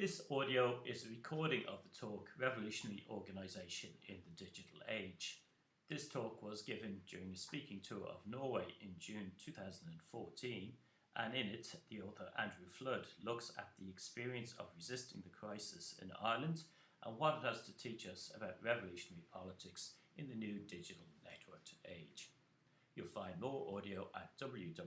This audio is a recording of the talk Revolutionary Organisation in the Digital Age. This talk was given during a speaking tour of Norway in June 2014 and in it the author Andrew Flood looks at the experience of resisting the crisis in Ireland and what it has to teach us about revolutionary politics in the new digital networked age. You'll find more audio at www.wsm.ie.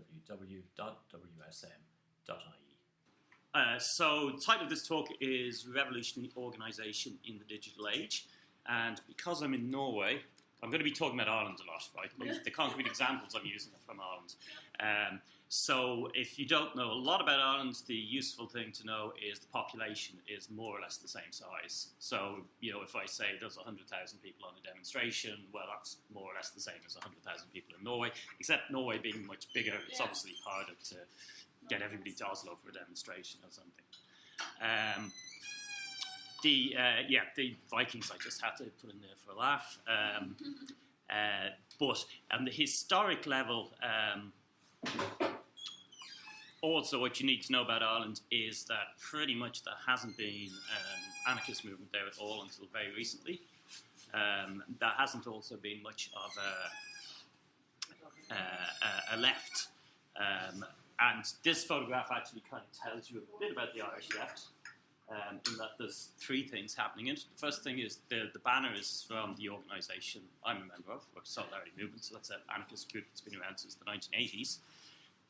Uh, so the title of this talk is Revolutionary Organisation in the Digital Age. And because I'm in Norway, I'm going to be talking about Ireland a lot, right? the concrete examples I'm using are from Ireland. Um, so if you don't know a lot about Ireland, the useful thing to know is the population is more or less the same size. So, you know, if I say there's 100,000 people on a demonstration, well, that's more or less the same as 100,000 people in Norway, except Norway being much bigger, it's Yeah. obviously harder to get everybody to Oslo for a demonstration or something. Um, the uh, yeah, the Vikings I just had to put in there for a laugh. Um, uh, but on the historic level, um, also what you need to know about Ireland is that pretty much there hasn't been um, anarchist movement there at all until very recently. Um, there hasn't also been much of a, a, a left. And this photograph actually kind of tells you a bit about the Irish left, um, in that there's three things happening in it. The first thing is the, the banner is from the organisation I'm a member of, or Solidarity Movement, so that's an anarchist group that's been around since the 1980s.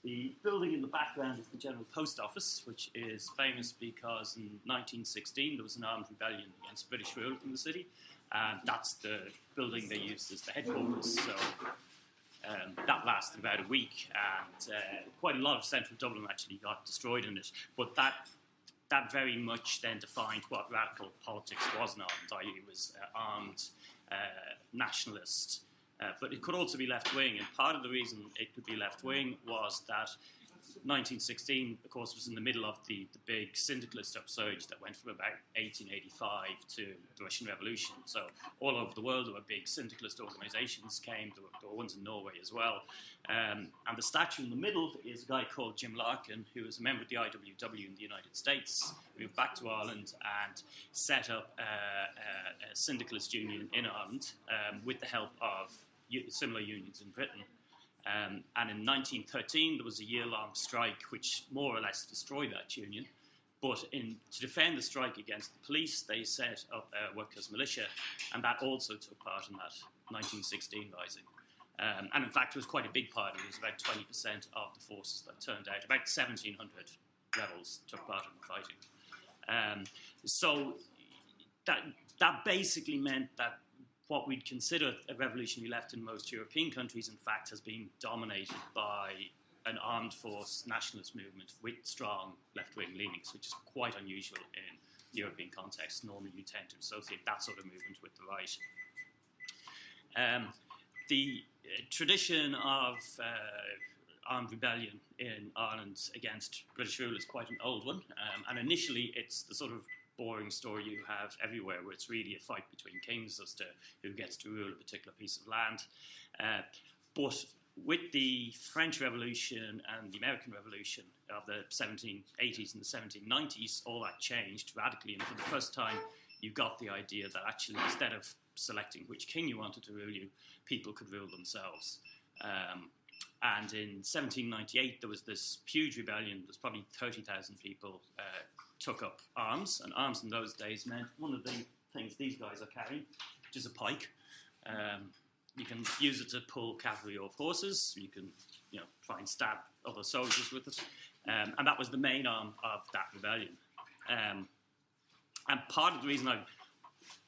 The building in the background is the General Post Office, which is famous because in 1916 there was an armed rebellion against British rule in the city, and that's the building they used as the headquarters. So um, that lasted about a week, and uh, quite a lot of central Dublin actually got destroyed in it. But that that very much then defined what radical politics was in Ireland, i.e., it was uh, armed uh, nationalist. Uh, but it could also be left wing, and part of the reason it could be left wing was that 1916, of course, was in the middle of the, the big syndicalist upsurge that went from about 1885 to the Russian Revolution. So all over the world there were big syndicalist organisations came. There were, there were ones in Norway as well. Um, and the statue in the middle is a guy called Jim Larkin, who was a member of the IWW in the United States, moved back to Ireland and set up a, a syndicalist union in Ireland um, with the help of similar unions in Britain. Um, and in 1913, there was a year long strike which more or less destroyed that union. But in, to defend the strike against the police, they set up a workers' militia, and that also took part in that 1916 rising. Um, and in fact, it was quite a big part. It was about 20% of the forces that turned out. About 1,700 rebels took part in the fighting. Um, so that, that basically meant that what we'd consider a revolutionary left in most European countries, in fact, has been dominated by an armed force nationalist movement with strong left wing leanings, which is quite unusual in European context. Normally, you tend to associate that sort of movement with the right. Um, the uh, tradition of uh, armed rebellion in Ireland against British rule is quite an old one, um, and initially it's the sort of boring story you have everywhere, where it's really a fight between kings as to who gets to rule a particular piece of land. Uh, but with the French Revolution and the American Revolution of the 1780s and the 1790s, all that changed radically, and for the first time, you got the idea that actually instead of selecting which king you wanted to rule you, people could rule themselves. Um, and in 1798, there was this huge rebellion. There's probably 30,000 people uh, took up arms, and arms in those days meant one of the things these guys are carrying, which is a pike. Um, you can use it to pull cavalry off horses. You can, you know, try and stab other soldiers with it, um, and that was the main arm of that rebellion. Um, and part of the reason I'm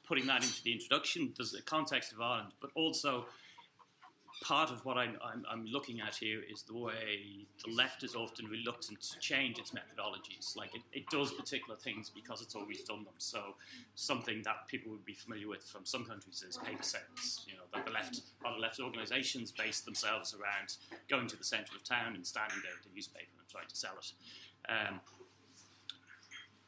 putting that into the introduction, there's the context of Ireland, but also part of what I'm, I'm, I'm, looking at here is the way the left is often reluctant to change its methodologies. Like it, it does particular things because it's always done them. So something that people would be familiar with from some countries is paper sales. You know, that the left, of left organisations base themselves around going to the centre of town and standing there with a newspaper and trying to sell it. Um,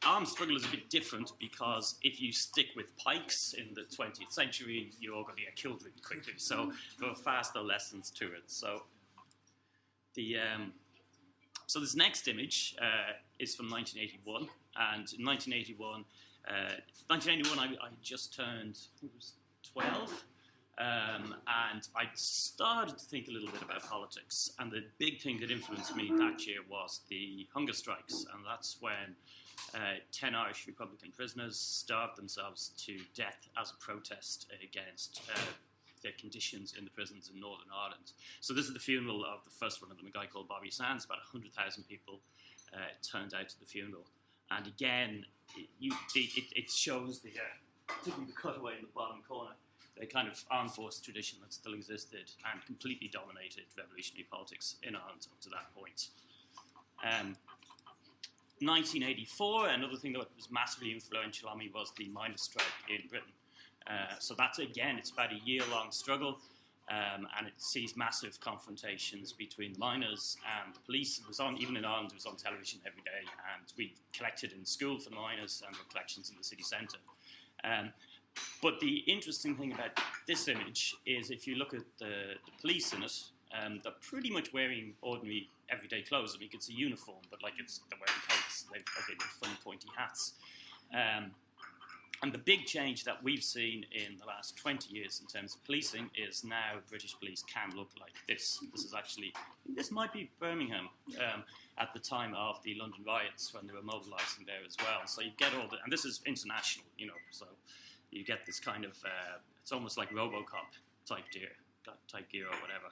armed struggle is a bit different because if you stick with pikes in the 20th century, you're going to get killed really quickly. So there are faster lessons to it. So the um, so this next image uh, is from 1981. And in 1981, uh, 1981, I, I just turned, I think it was 12. Um, and I started to think a little bit about politics. And the big thing that influenced me that year was the hunger strikes. And that's when uh, 10 Irish Republican prisoners starved themselves to death as a protest against uh, the conditions in the prisons in Northern Ireland. So this is the funeral of the first one of them, a guy called Bobby Sands. About 100,000 people uh, turned out to the funeral. And again, it, you, it, it shows the, uh, the cutaway in the bottom corner the kind of armed force tradition that still existed and completely dominated revolutionary politics in Ireland up to that point. Um, 1984, another thing that was massively influential on me was the miners' strike in Britain. Uh, so that's again, it's about a year-long struggle, um, and it sees massive confrontations between miners and the police. It was on, even in Ireland, it was on television every day, and we collected in school for the miners and the collections in the city centre. Um, but the interesting thing about this image is if you look at the, the police in it, um, they're pretty much wearing ordinary everyday clothes. I mean, it's a uniform, but like it's they're wearing coats, they've okay, funny pointy hats. Um, and the big change that we've seen in the last 20 years in terms of policing is now British police can look like this. This is actually, this might be Birmingham um, at the time of the London riots when they were mobilising there as well. So you get all the, and this is international, you know, so you get this kind of uh, it's almost like RoboCop type gear, type gear or whatever.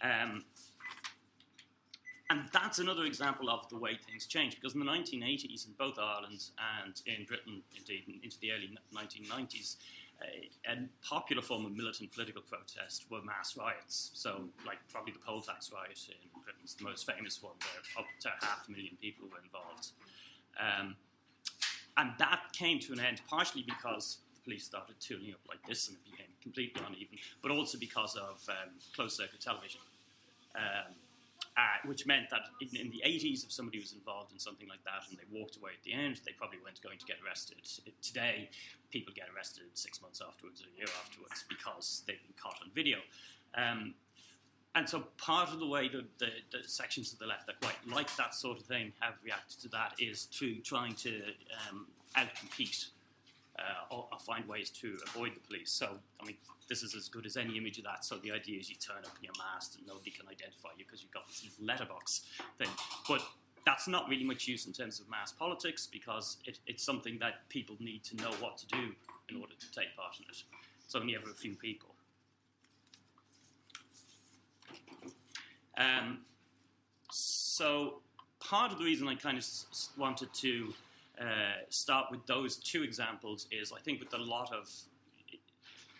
Um, and that's another example of the way things change because in the 1980s in both Ireland and in Britain, indeed into the early 1990s, uh, a popular form of militant political protest were mass riots. So, like probably the poll tax riot in Britain is the most famous one, where up to half a million people were involved. Um, and that came to an end partially because the police started tuning up like this and it became completely uneven, but also because of um, closed circuit television. Um, uh, which meant that in, in, the 80s, if somebody was involved in something like that and they walked away at the end, they probably weren't going to get arrested. Today, people get arrested six months afterwards or a year afterwards because they've been caught on video. Um, and so part of the way that the, the, sections of the left that quite like that sort of thing have reacted to that is through trying to um, outcompete uh, or, or, find ways to avoid the police. So, I mean, this is as good as any image of that. So the idea is you turn up in your mask and nobody can identify you because you've got this letterbox thing. But that's not really much use in terms of mass politics because it, it's something that people need to know what to do in order to take part in it. It's only ever a few people. Um, so part of the reason I kind of wanted to uh, start with those two examples is I think with a lot of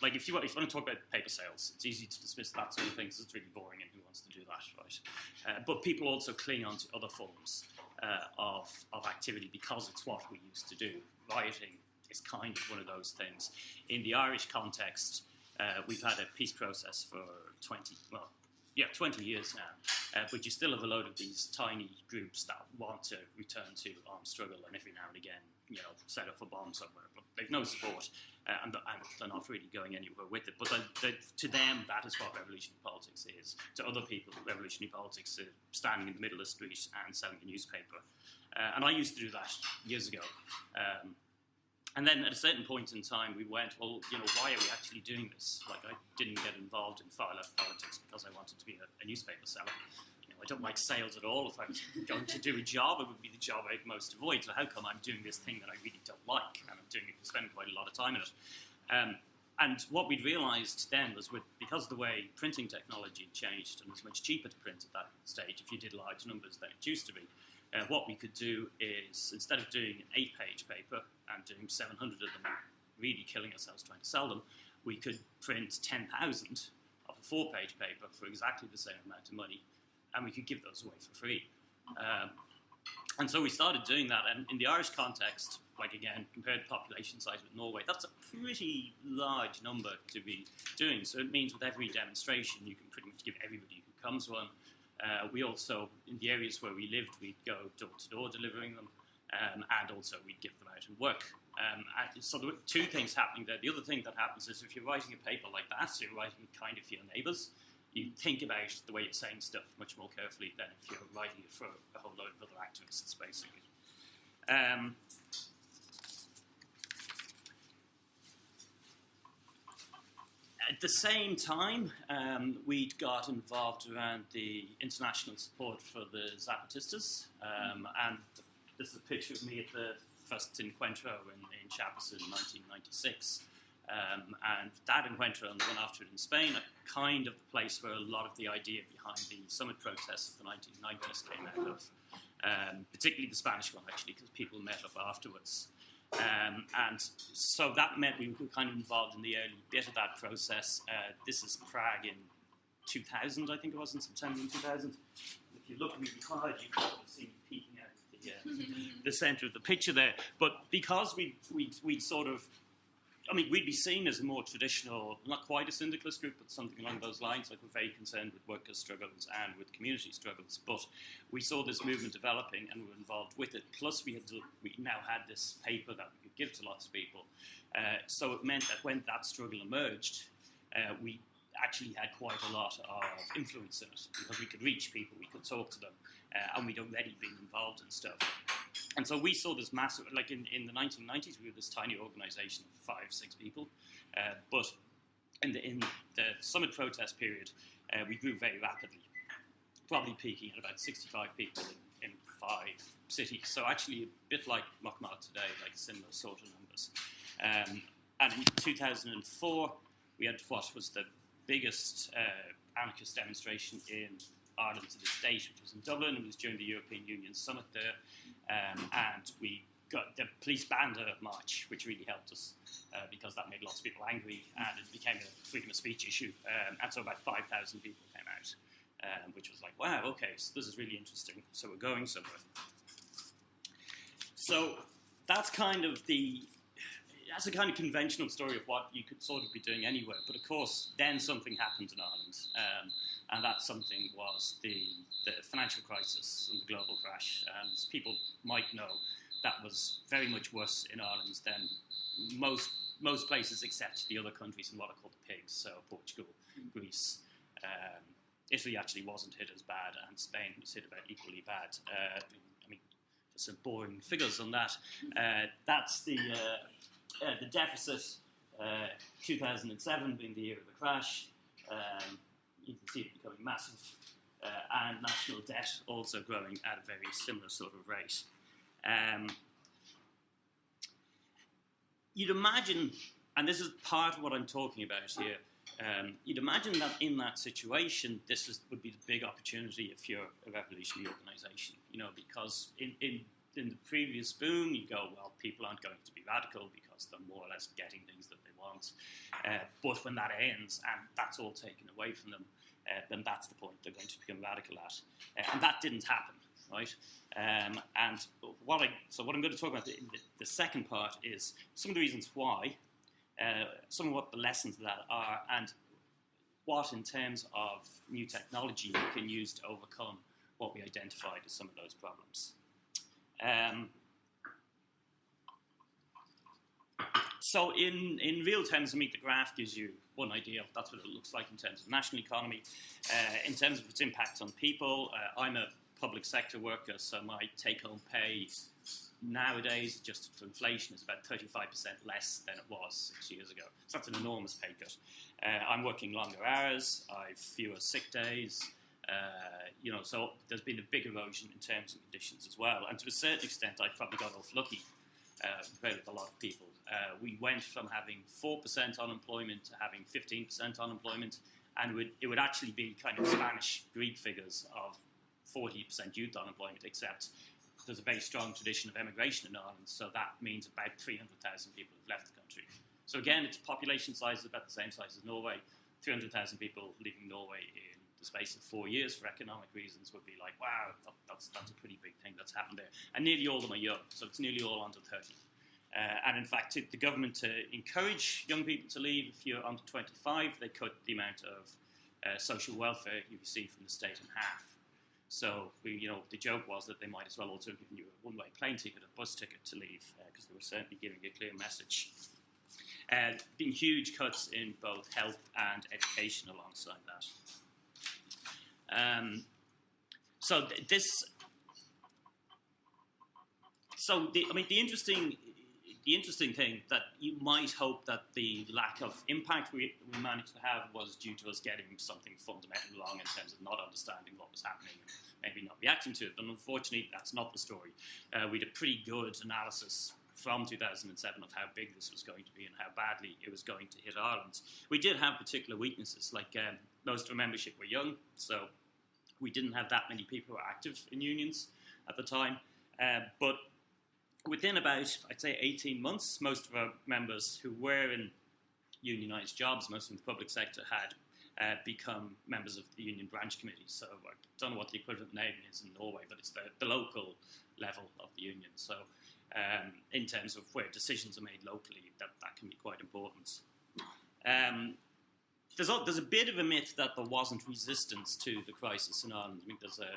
like if you, if you want to talk about paper sales, it's easy to dismiss that sort of thing because it's really boring and who wants to do that, right? Uh, but people also cling on to other forms uh, of, of activity because it's what we used to do. Rioting is kind of one of those things. In the Irish context, uh, we've had a peace process for 20, well, yeah, 20 years now. Uh, but you still have a load of these tiny groups that want to return to armed struggle and every now and again, you know, set off a bomb somewhere. But they've no support uh, and, they're not really going anywhere with it. But to them, that is what revolutionary politics is. To other people, revolutionary politics is standing in the middle of the street and selling a newspaper. Uh, and I used to do that years ago. Um, and then at a certain point in time, we went, well, you know, why are we actually doing this? Like, I didn't get involved in far left politics because I wanted to be a, a newspaper seller. I don't like sales at all. If I was going to do a job, it would be the job I'd most avoid. So how come I'm doing this thing that I really don't like? And I'm doing it, spending quite a lot of time in it. Um, and what we'd realised then was with, because of the way printing technology changed and it was much cheaper to print at that stage if you did large numbers than it used to be, uh, what we could do is instead of doing an eight page paper and doing 700 of them, really killing ourselves trying to sell them, we could print 10,000 of a four page paper for exactly the same amount of money and we could give those away for free. Um, and so we started doing that, and in the Irish context, like again, compared to population size with Norway, that's a pretty large number to be doing. So it means with every demonstration, you can pretty much give everybody who comes one uh, we also, in the areas where we lived, we'd go door to door delivering them, um, and also we'd give them out and work. Um, and so there were two things happening there. The other thing that happens is if you're writing a paper like that, so you're writing kind of for your neighbours, you think about the way you're saying stuff much more carefully than if you're writing it for a whole load of other activists, basically. Um, at the same time, um, we got involved around the international support for the Zapatistas, um, and this is a picture of me at the first encuentro in, in Chiapas in 1996. Um, and that encuentro and the one after it in Spain are kind of the place where a lot of the idea behind the summit protests of the 1990s came out of, um, particularly the Spanish one, actually, because people met up afterwards. Um, and so that meant we were kind of involved in the early bit of that process. Uh, this is Prague in 2000, I think it was, in September 2000. If you look really hard, you can see me peeking out the, uh, the centre of the picture there. But because we we we sort of I mean, we'd be seen as a more traditional, not quite a syndicalist group, but something along those lines. Like we're very concerned with workers' struggles and with community struggles. But we saw this movement developing, and we were involved with it. Plus, we had to, we now had this paper that we could give to lots of people. Uh, so it meant that when that struggle emerged, uh, we actually had quite a lot of influence in it because we could reach people, we could talk to them, uh, and we'd already been involved in stuff. And so we saw this massive, like in, in the 1990s, we were this tiny organization of five, six people. Uh, but in the, in the summit protest period, uh, we grew very rapidly, probably peaking at about 65 people in, in five cities. So actually a bit like Motmakt today, like similar sort of numbers. Um, and in 2004, we had what was the biggest uh, anarchist demonstration in Ireland to this date, which was in Dublin. It was during the European Union summit there. Um, and we got the police banned a march, which really helped us uh, because that made lots of people angry and it became a freedom of speech issue. Um, and so about 5,000 people came out, um, which was like, wow, okay, so this is really interesting. So we're going somewhere. So that's kind of the that's a kind of conventional story of what you could sort of be doing anywhere. But of course, then something happened in Ireland, um, and that something was the, the financial crisis and the global crash. And people might know that was very much worse in Ireland than most most places except the other countries in what are called the pigs, so Portugal, Greece. Um, Italy actually wasn't hit as bad, and Spain was hit about equally bad. Uh, I mean, just some boring figures on that. Uh, that's the uh, uh, the deficit, uh, 2007 being the year of the crash, um, you can see it becoming massive, uh, and national debt also growing at a very similar sort of rate. Um, you'd imagine, and this is part of what I'm talking about here, um, you'd imagine that in that situation, this is, would be the big opportunity if you're a revolutionary organisation, you know, because in, in in the previous boom, you go, well, people aren't going to be radical because they're more or less getting things that they want. Uh, but when that ends and that's all taken away from them, uh, then that's the point they're going to become radical at. Uh, and that didn't happen, right? Um, and what I, so what I'm going to talk about the, the second part is some of the reasons why, uh, some of what the lessons of that are, and what in terms of new technology we can use to overcome what we identified as some of those problems. Um, so in, in real terms, I mean, the graph gives you one idea of that's what it looks like in terms of national economy. Uh, in terms of its impact on people, uh, I'm a public sector worker, so my take-home pay nowadays, adjusted for inflation, is about 35% less than it was six years ago. So that's an enormous pay cut. Uh, I'm working longer hours, I've fewer sick days, uh, you know, so there's been a big erosion in terms and conditions as well. And to a certain extent, I probably got off lucky uh, compared with a lot of people. Uh, we went from having 4% unemployment to having 15% unemployment, and it would, it would actually be kind of Spanish Greek figures of 40% youth unemployment, except there's a very strong tradition of emigration in Ireland, so that means about 300,000 people have left the country. So again, its population size is about the same size as Norway. 300,000 people leaving Norway the space of four years for economic reasons would be like, wow, that, that's, that's a pretty big thing that's happened there. And nearly all of them are young, so it's nearly all under 30. Uh, and in fact, the government to encourage young people to leave, if you're under 25, they cut the amount of uh, social welfare you receive from the state in half. So, we, you know, the joke was that they might as well also have given you a one-way plane ticket, a bus ticket to leave, because uh, they were certainly giving a clear message. Uh, been huge cuts in both health and education alongside that. Um, so th this, so the, I mean, the interesting, the interesting thing that you might hope that the lack of impact we, we managed to have was due to us getting something fundamentally wrong in terms of not understanding what was happening and maybe not reacting to it. But unfortunately, that's not the story. Uh, we did a pretty good analysis from 2007 of how big this was going to be and how badly it was going to hit Ireland. We did have particular weaknesses, like um, most of our membership were young, so we didn't have that many people who were active in unions at the time. Uh, but within about, I'd say, 18 months, most of our members who were in unionised jobs, most in the public sector, had uh, become members of the union branch committee. So I don't know what the equivalent name is in Norway, but it's the, the local level of the union. So um, in terms of where decisions are made locally, that, that can be quite important. Um, there's a, there's a bit of a myth that there wasn't resistance to the crisis in Ireland. I mean, there's a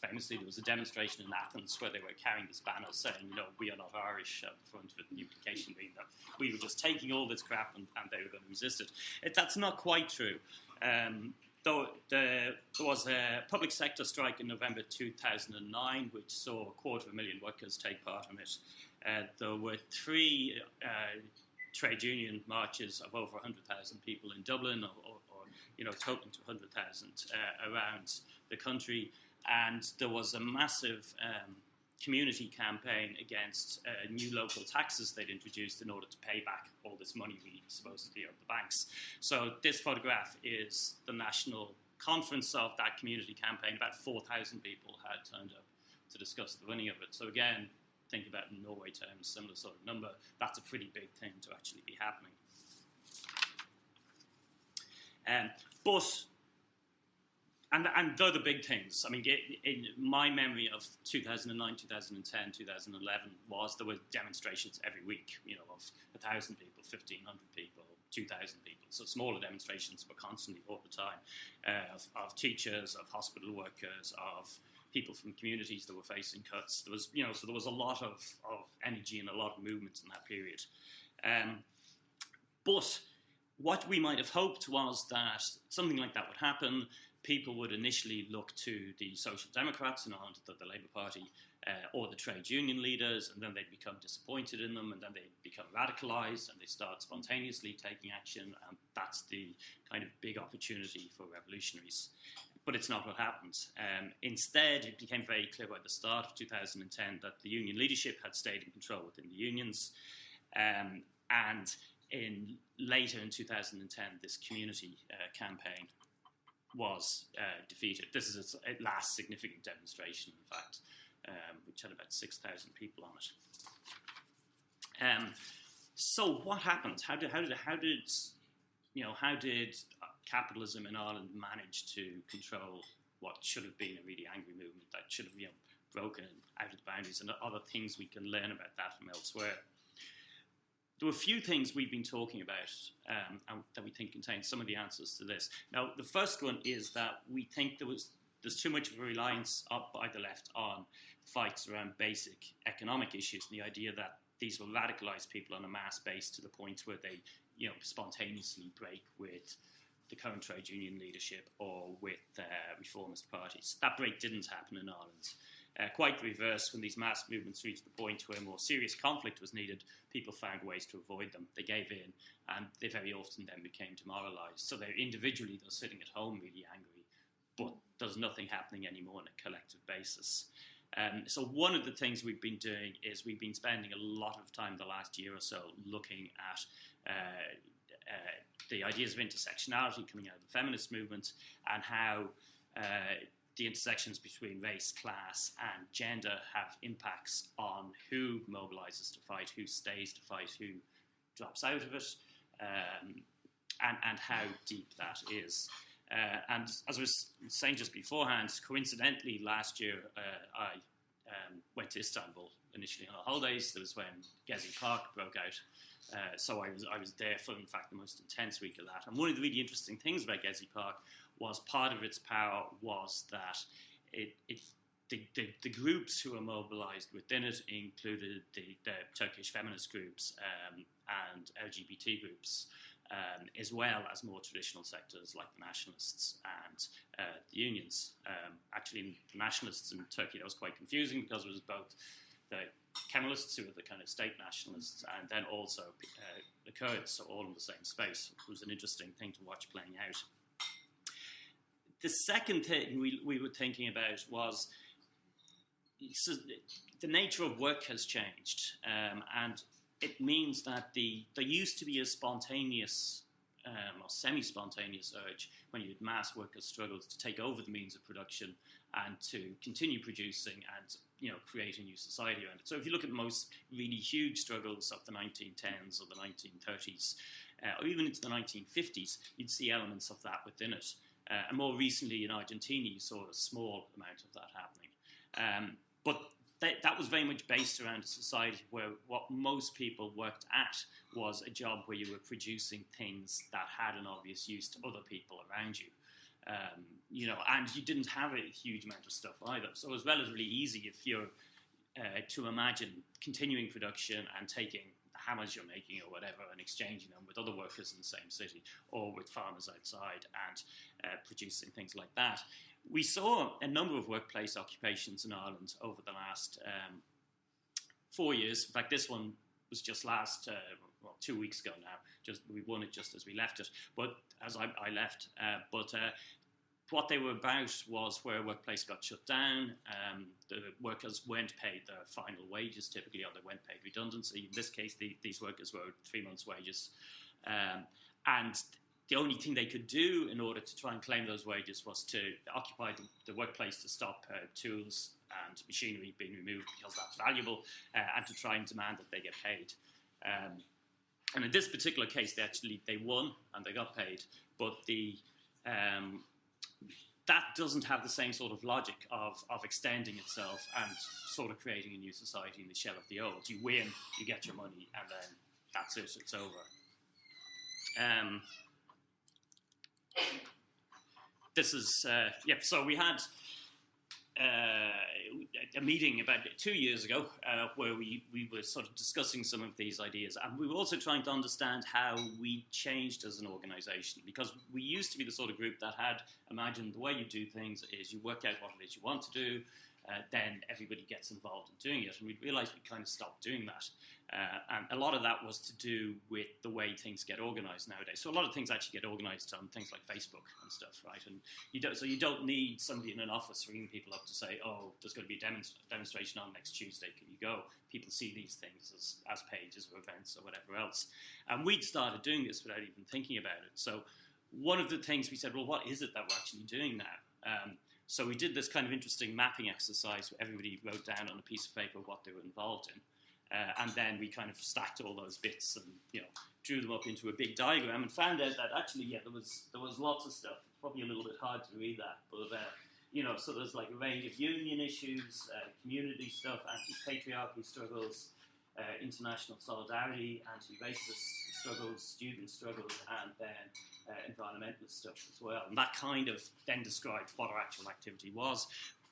famously there was a demonstration in Athens where they were carrying this banner saying, you know, we are not Irish at the front, with the implication being that we were just taking all this crap and, and they were going to resist it. it that's not quite true. Um, though there was a public sector strike in November 2009, which saw a quarter of a million workers take part in it. Uh, there were three uh, trade union marches of over 100,000 people in Dublin, or, or, or, you know, totaling to 100,000 uh, around the country and there was a massive um, community campaign against uh, new local taxes they'd introduced in order to pay back all this money we supposedly owed the banks. So this photograph is the national conference of that community campaign. About 4,000 people had turned up to discuss the running of it. So again, think about in Norway terms, similar sort of number. That's a pretty big thing to actually be happening. Um, but and and the big things. I mean, in my memory of 2009, 2010, 2011 was there were demonstrations every week. You know, of a thousand people, fifteen hundred people, two thousand people. So smaller demonstrations were constantly all the time uh, of, of, teachers, of hospital workers, of people from communities that were facing cuts. There was, you know, so there was a lot of, of energy and a lot of movement in that period. Um, but what we might have hoped was that something like that would happen people would initially look to the Social Democrats and the, the Labour Party uh, or the trade union leaders, and then they'd become disappointed in them, and then they'd become radicalised, and they start spontaneously taking action, and that's the kind of big opportunity for revolutionaries. But it's not what happened. Um, instead, it became very clear by the start of 2010 that the union leadership had stayed in control within the unions, um, and in later in 2010, this community uh, campaign was uh, defeated. This is a, last significant demonstration, in fact, um, which had about 6,000 people on it. Um, so what happened? How did, how did, how did, you know, how did capitalism in Ireland manage to control what should have been a really angry movement that should have, you know, broken out of the boundaries and other things we can learn about that from elsewhere? There were a few things we've been talking about um, that we think contain some of the answers to this. Now, the first one is that we think there was there's too much of a reliance up by the left on fights around basic economic issues and the idea that these will radicalize people on a mass base to the point where they, you know, spontaneously break with the current trade union leadership or with uh, reformist parties. That break didn't happen in Ireland. Uh, quite the reverse, when these mass movements reached the point where more serious conflict was needed, people found ways to avoid them. They gave in, and they very often then became demoralised. So they're individually, they're sitting at home really angry, but there's nothing happening anymore on a collective basis. Um, so one of the things we've been doing is we've been spending a lot of time the last year or so looking at uh, uh, the ideas of intersectionality coming out of the feminist movement and how uh, the intersections between race, class, and gender have impacts on who mobilizes to fight, who stays to fight, who drops out of it, um, and, and how deep that is. Uh, and as I was saying just beforehand, coincidentally, last year uh, I um, went to Istanbul initially on holidays. That was when Gezi Park broke out. Uh, so I was I was there for in fact the most intense week of that. And one of the really interesting things about Gezi Park was part of its power was that it, it the, the, the, groups who were mobilized within it included the, the Turkish feminist groups um, and LGBT groups, um, as well as more traditional sectors like the nationalists and uh, the unions. Um, actually, the nationalists in Turkey, that was quite confusing because it was both the Kemalists, who were the kind of state nationalists, and then also uh, the Kurds, so all in the same space. It was an interesting thing to watch playing out. The second thing we, we were thinking about was so the nature of work has changed, um, and it means that the there used to be a spontaneous um, or semi-spontaneous urge when you had mass workers' struggles to take over the means of production and to continue producing and you know create a new society around it. So if you look at most really huge struggles of the 1910s or the 1930s, uh, or even into the 1950s, you'd see elements of that within it. Uh, and more recently in Argentina, you saw a small amount of that happening. Um, but that, that, was very much based around a society where what most people worked at was a job where you were producing things that had an obvious use to other people around you. Um, you know, and you didn't have a huge amount of stuff either. So it was relatively easy if you're uh, to imagine continuing production and taking hammers you're making or whatever and exchanging them with other workers in the same city or with farmers outside and uh, producing things like that. We saw a number of workplace occupations in Ireland over the last um, four years. In fact, this one was just last, uh, well, two weeks ago now. Just we won it just as we left it, but as I, I left. Uh, but uh, what they were about was where a workplace got shut down. Um, the workers weren't paid their final wages typically, or they weren't paid redundancy. In this case, the, these workers were three months' wages. Um, and the only thing they could do in order to try and claim those wages was to occupy the, the workplace to stop uh, tools and machinery being removed because that's valuable, uh, and to try and demand that they get paid. Um, and in this particular case, they actually they won and they got paid, but the um, that doesn't have the same sort of logic of, of extending itself and sort of creating a new society in the shell of the old. You win, you get your money, and then that's it, it's over. Um, this is, uh, yep, so we had a meeting about two years ago uh, where we, we were sort of discussing some of these ideas. And we were also trying to understand how we changed as an organization because we used to be the sort of group that had imagined the way you do things is you work out what it is you want to do, uh, then everybody gets involved in doing it. And we realized we kind of stopped doing that. Uh, and a lot of that was to do with the way things get organized nowadays. So a lot of things actually get organized on things like Facebook and stuff, right? And you don't, so you don't need somebody in an office ringing people up to say, oh, there's going to be a demonst- demonstration on next Tuesday, can you go? People see these things as, as pages or events or whatever else. And we'd started doing this without even thinking about it. So one of the things we said, well, what is it that we're actually doing now? Um, so we did this kind of interesting mapping exercise where everybody wrote down on a piece of paper what they were involved in. Uh, and then we kind of stacked all those bits and you know drew them up into a big diagram and found out that actually yeah there was there was lots of stuff. Probably a little bit hard to read that, but uh, you know so there's like a range of union issues, uh, community stuff, anti-patriarchy struggles, uh, international solidarity, anti-racist struggles, student struggles, and then uh, environmental stuff as well. And that kind of then described what our actual activity was,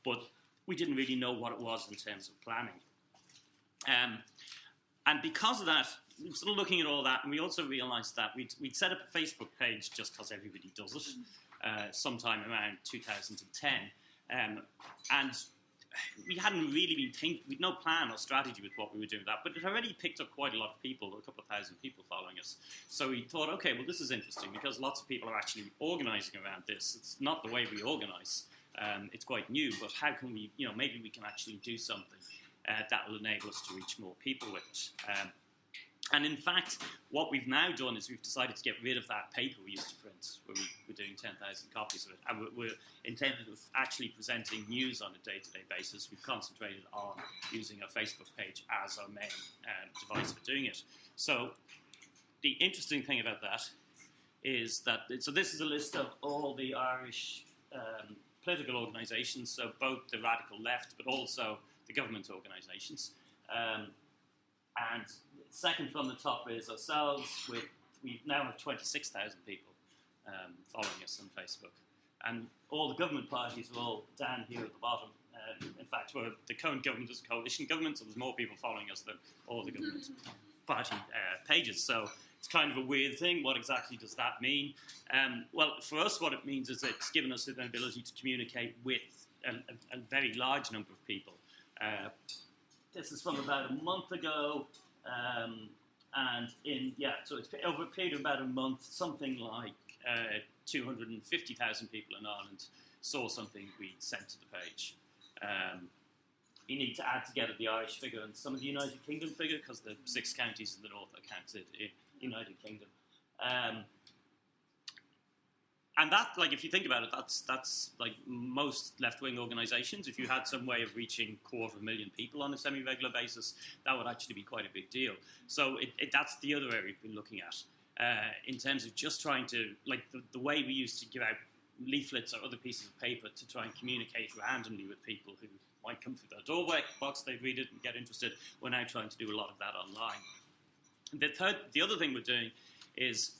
but we didn't really know what it was in terms of planning. Um, and because of that, sort of looking at all that, and we also realised that we'd, we'd, set up a Facebook page just because everybody does it, uh, sometime around 2010. Um, and we hadn't really been thinking, we'd no plan or strategy with what we were doing with that, but it already picked up quite a lot of people, a couple of thousand people following us. So we thought, okay, well, this is interesting because lots of people are actually organising around this. It's not the way we organise. Um, it's quite new, but how can we, you know, maybe we can actually do something uh, that will enable us to reach more people with it. Um, and in fact, what we've now done is we've decided to get rid of that paper we used to print, where we were doing 10,000 copies of it. And we're, we're intended of actually presenting news on a day to day basis. We've concentrated on using a Facebook page as our main um, device for doing it. So, the interesting thing about that is that, so this is a list of all the Irish um, political organisations, so both the radical left, but also the government organisations. Um, and second from the top is ourselves. With we now have 26,000 people um, following us on Facebook, and all the government parties are all down here at the bottom. Um, in fact, we're, the current government is a coalition government, so there's more people following us than all the government party uh, pages. So it's kind of a weird thing. What exactly does that mean? Um, well, for us, what it means is it's given us an ability to communicate with a, a, a very large number of people uh, this is from about a month ago. Um, and in, yeah, so it's over a period of about a month, something like uh, 250,000 people in Ireland saw something we sent to the page. Um, you need to add together the Irish figure and some of the United Kingdom figure because the six counties in the north are counted in United Kingdom. Um, and that, like, if you think about it, that's that's like most left-wing organisations. If you had some way of reaching quarter of a million people on a semi-regular basis, that would actually be quite a big deal. So it, it, that's the other area we've been looking at uh, in terms of just trying to, like, the, the way we used to give out leaflets or other pieces of paper to try and communicate randomly with people who might come through their doorway box, they'd read it and get interested. We're now trying to do a lot of that online. The third, the other thing we're doing is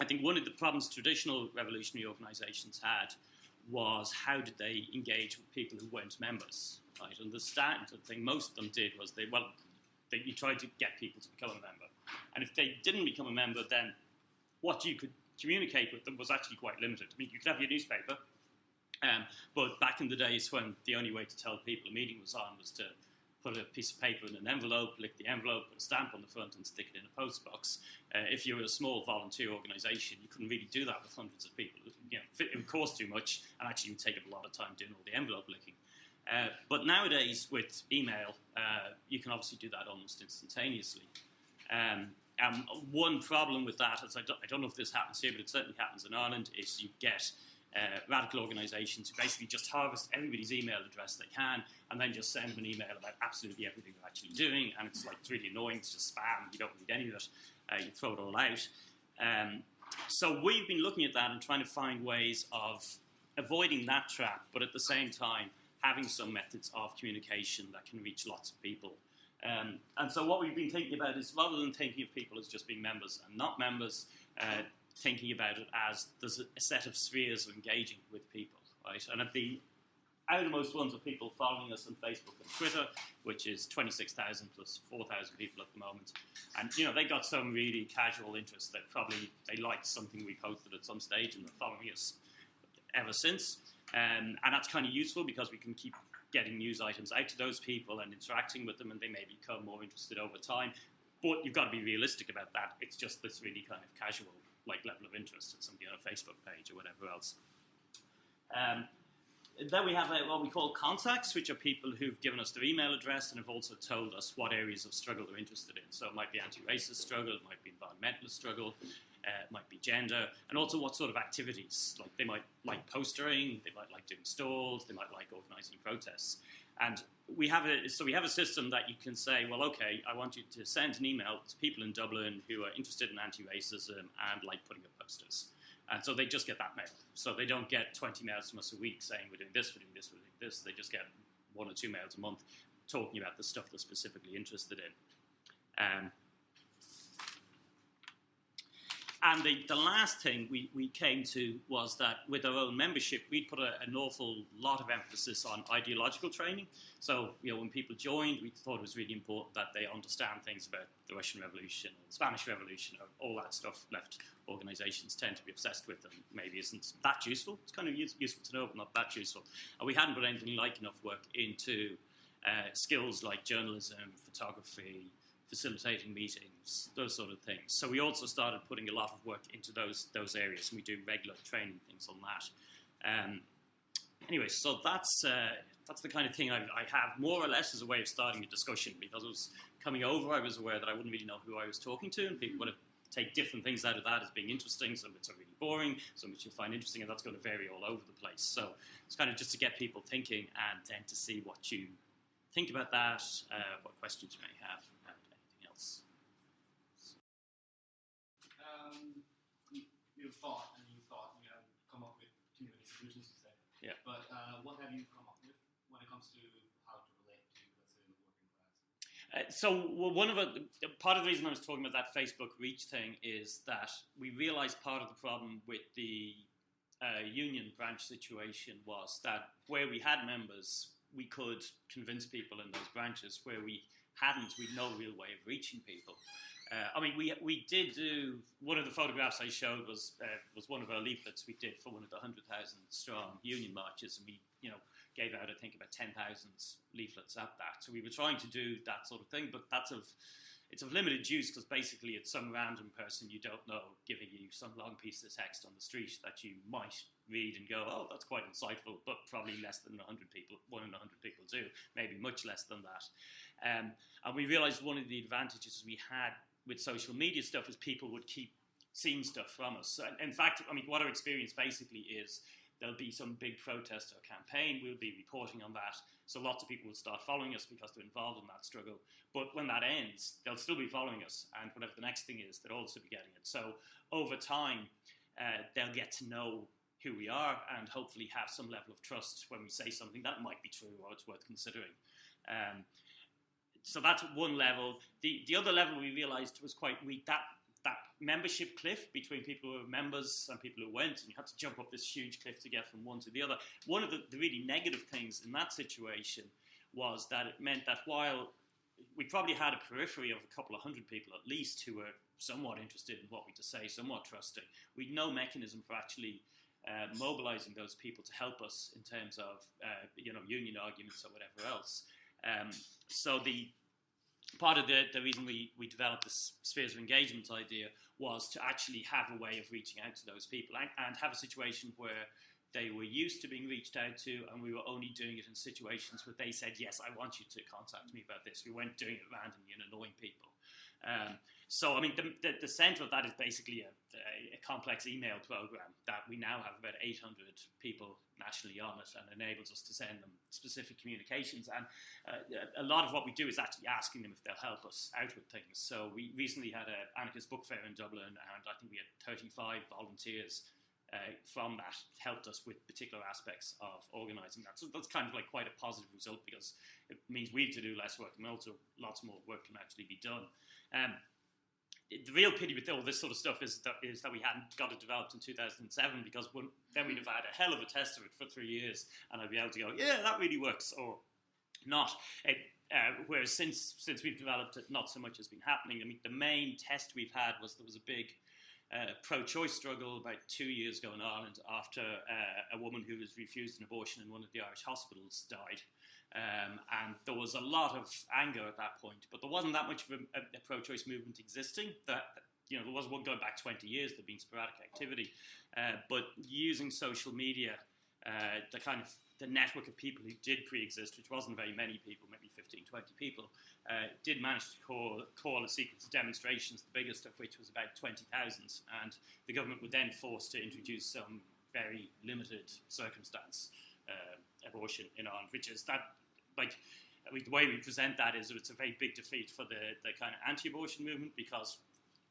I think one of the problems traditional revolutionary organisations had was how did they engage with people who weren't members, right? And the the thing most of them did was they, well, they, you tried to get people to become a member. And if they didn't become a member, then what you could communicate with them was actually quite limited. I mean, you could have your newspaper, um, but back in the days when the only way to tell people a meeting was on was to put a piece of paper in an envelope, lick the envelope, put a stamp on the front, and stick it in a post box. Uh, if you were a small volunteer organisation, you couldn't really do that with hundreds of people. You know, it would cost too much, and actually would take up a lot of time doing all the envelope licking. Uh, but nowadays, with email, uh, you can obviously do that almost instantaneously. Um, and one problem with that, as I don't, I don't know if this happens here, but it certainly happens in Ireland, is you get uh, radical organisations who basically just harvest everybody's email address they can and then just send them an email about absolutely everything they're actually doing. And it's like it's really annoying. It's just spam. You don't need any of it. Uh, you throw it all out. Um, so we've been looking at that and trying to find ways of avoiding that trap, but at the same time having some methods of communication that can reach lots of people. Um, and so what we've been thinking about is rather than thinking of people as just being members and not members, uh, thinking about it as there's a set of spheres of engaging with people, right? And at the outermost ones are people following us on Facebook and Twitter, which is 26,000 plus 4,000 people at the moment. And, you know, they got some really casual interest. They probably, they liked something we posted at some stage and they're following us ever since. Um, and that's kind of useful because we can keep getting news items out to those people and interacting with them and they may become more interested over time. But you've got to be realistic about that. It's just this really kind of casual like level of interest at somebody on a Facebook page or whatever else. Um, then we have uh, what we call contacts, which are people who've given us their email address and have also told us what areas of struggle they're interested in. So it might be anti-racist struggle, it might be environmentalist struggle, uh, it might be gender, and also what sort of activities. Like they might like postering, they might like doing stalls, they might like organising protests. And we have a so we have a system that you can say, well, okay, I want you to send an email to people in Dublin who are interested in anti-racism and like putting up posters. And so they just get that mail. So they don't get 20 mails from us a week saying we're doing this, we're doing this, we're doing this. They just get one or two mails a month talking about the stuff they're specifically interested in. Um, and the, the last thing we, we came to was that with our own membership, we'd put a, an awful lot of emphasis on ideological training. So, you know, when people joined, we thought it was really important that they understand things about the Russian Revolution, the Spanish Revolution, all that stuff left organizations tend to be obsessed with and maybe isn't that useful. It's kind of use, useful to know, but not that useful. And we hadn't put anything like enough work into uh, skills like journalism, photography, facilitating meetings, those sort of things. So we also started putting a lot of work into those those areas, and we do regular training things on that. Um, anyway, so that's uh, that's the kind of thing I, I, have more or less as a way of starting a discussion because it was coming over. I was aware that I wouldn't really know who I was talking to, and people would have take different things out of that as being interesting. Some bits are really boring, some which you'll find interesting, and that's going to vary all over the place. So it's kind of just to get people thinking and then to see what you think about that, uh, what questions you may have. You thought and you thought you have come up with too many solutions to say. Yeah. But uh, what have you come up with when it comes to how to relate to, let's say, the working class? Uh, so well, one of the part of the reason I was talking about that Facebook reach thing is that we realised part of the problem with the uh, union branch situation was that where we had members, we could convince people in those branches. Where we hadn't, we'd no real way of reaching people. Uh, I mean, we we did do one of the photographs I showed was uh, was one of our leaflets we did for one of the hundred thousand strong union marches, and we you know, gave out I think about ten thousand leaflets at that. So we were trying to do that sort of thing, but that's of it's of limited use because basically it's some random person you don't know giving you some long piece of text on the street that you might read and go, oh, that's quite insightful, but probably less than 100 people, one in 100 people do, maybe much less than that. Um, and we realized one of the advantages we had with social media stuff is people would keep seeing stuff from us. And in fact, I mean, what our experience basically is there'll be some big protest or campaign, we'll be reporting on that. So lots of people will start following us because they're involved in that struggle. But when that ends, they'll still be following us, and whatever the next thing is, they'll also be getting it. So over time, uh, they'll get to know who we are and hopefully have some level of trust when we say something that might be true or it's worth considering. Um, so that's one level. The the other level we realised was quite weak. That that membership cliff between people who were members and people who went, and you had to jump up this huge cliff to get from one to the other. One of the, the really negative things in that situation was that it meant that while we probably had a periphery of a couple of hundred people at least who were somewhat interested in what we to say, somewhat trusting, we had no mechanism for actually uh, mobilizing those people to help us in terms of uh, you know union arguments or whatever else. Um, so the part of the, the reason we, we developed this spheres of engagement idea was to actually have a way of reaching out to those people and, and have a situation where they were used to being reached out to, and we were only doing it in situations where they said, Yes, I want you to contact me about this. We weren't doing it randomly and annoying people. Um, so, I mean, the, the, the, center of that is basically a, a, complex email program that we now have about 800 people nationally on it and enables us to send them specific communications. And uh, a lot of what we do is actually asking them if they'll help us out with things. So, we recently had an anarchist book fair in Dublin, and I think we had 35 volunteers. Uh, from that helped us with particular aspects of organising that. So that's kind of like quite a positive result because it means we have to do less work and also lots more work can actually be done. Um, the real pity with all this sort of stuff is that is that we hadn't got it developed in 2007 because then we'd have had a hell of a test of it for three years and I'd be able to go, yeah, that really works or not. It, uh, whereas since since we've developed it, not so much has been happening. I mean, the main test we've had was there was a big pro-choice struggle about two years ago in Ireland after uh, a woman who was refused an abortion in one of the Irish hospitals died. Um, and there was a lot of anger at that point, but there wasn't that much of a, a, pro-choice movement existing. That you know, there was one going back 20 years. There'd been sporadic activity, uh, but using social media, uh, the kind of the network of people who did pre-exist, which wasn't very many people, maybe 15, 20 people, uh, did manage to call, call a sequence of demonstrations, the biggest of which was about 20,000, and the government were then forced to introduce some very limited circumstance uh, abortion in Ireland, which is that like the way we present that is it's a very big defeat for the, the kind of anti-abortion movement because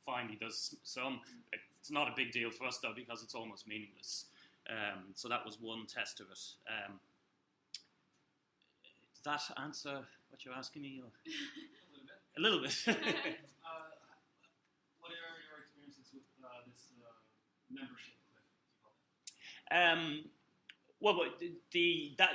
finally there's some. It's not a big deal for us though because it's almost meaningless. Um, so that was one test of it. Um, does that answer what you're asking me? a little bit. A little bit. uh, what are your experiences with uh, this uh, membership? Um, well, the that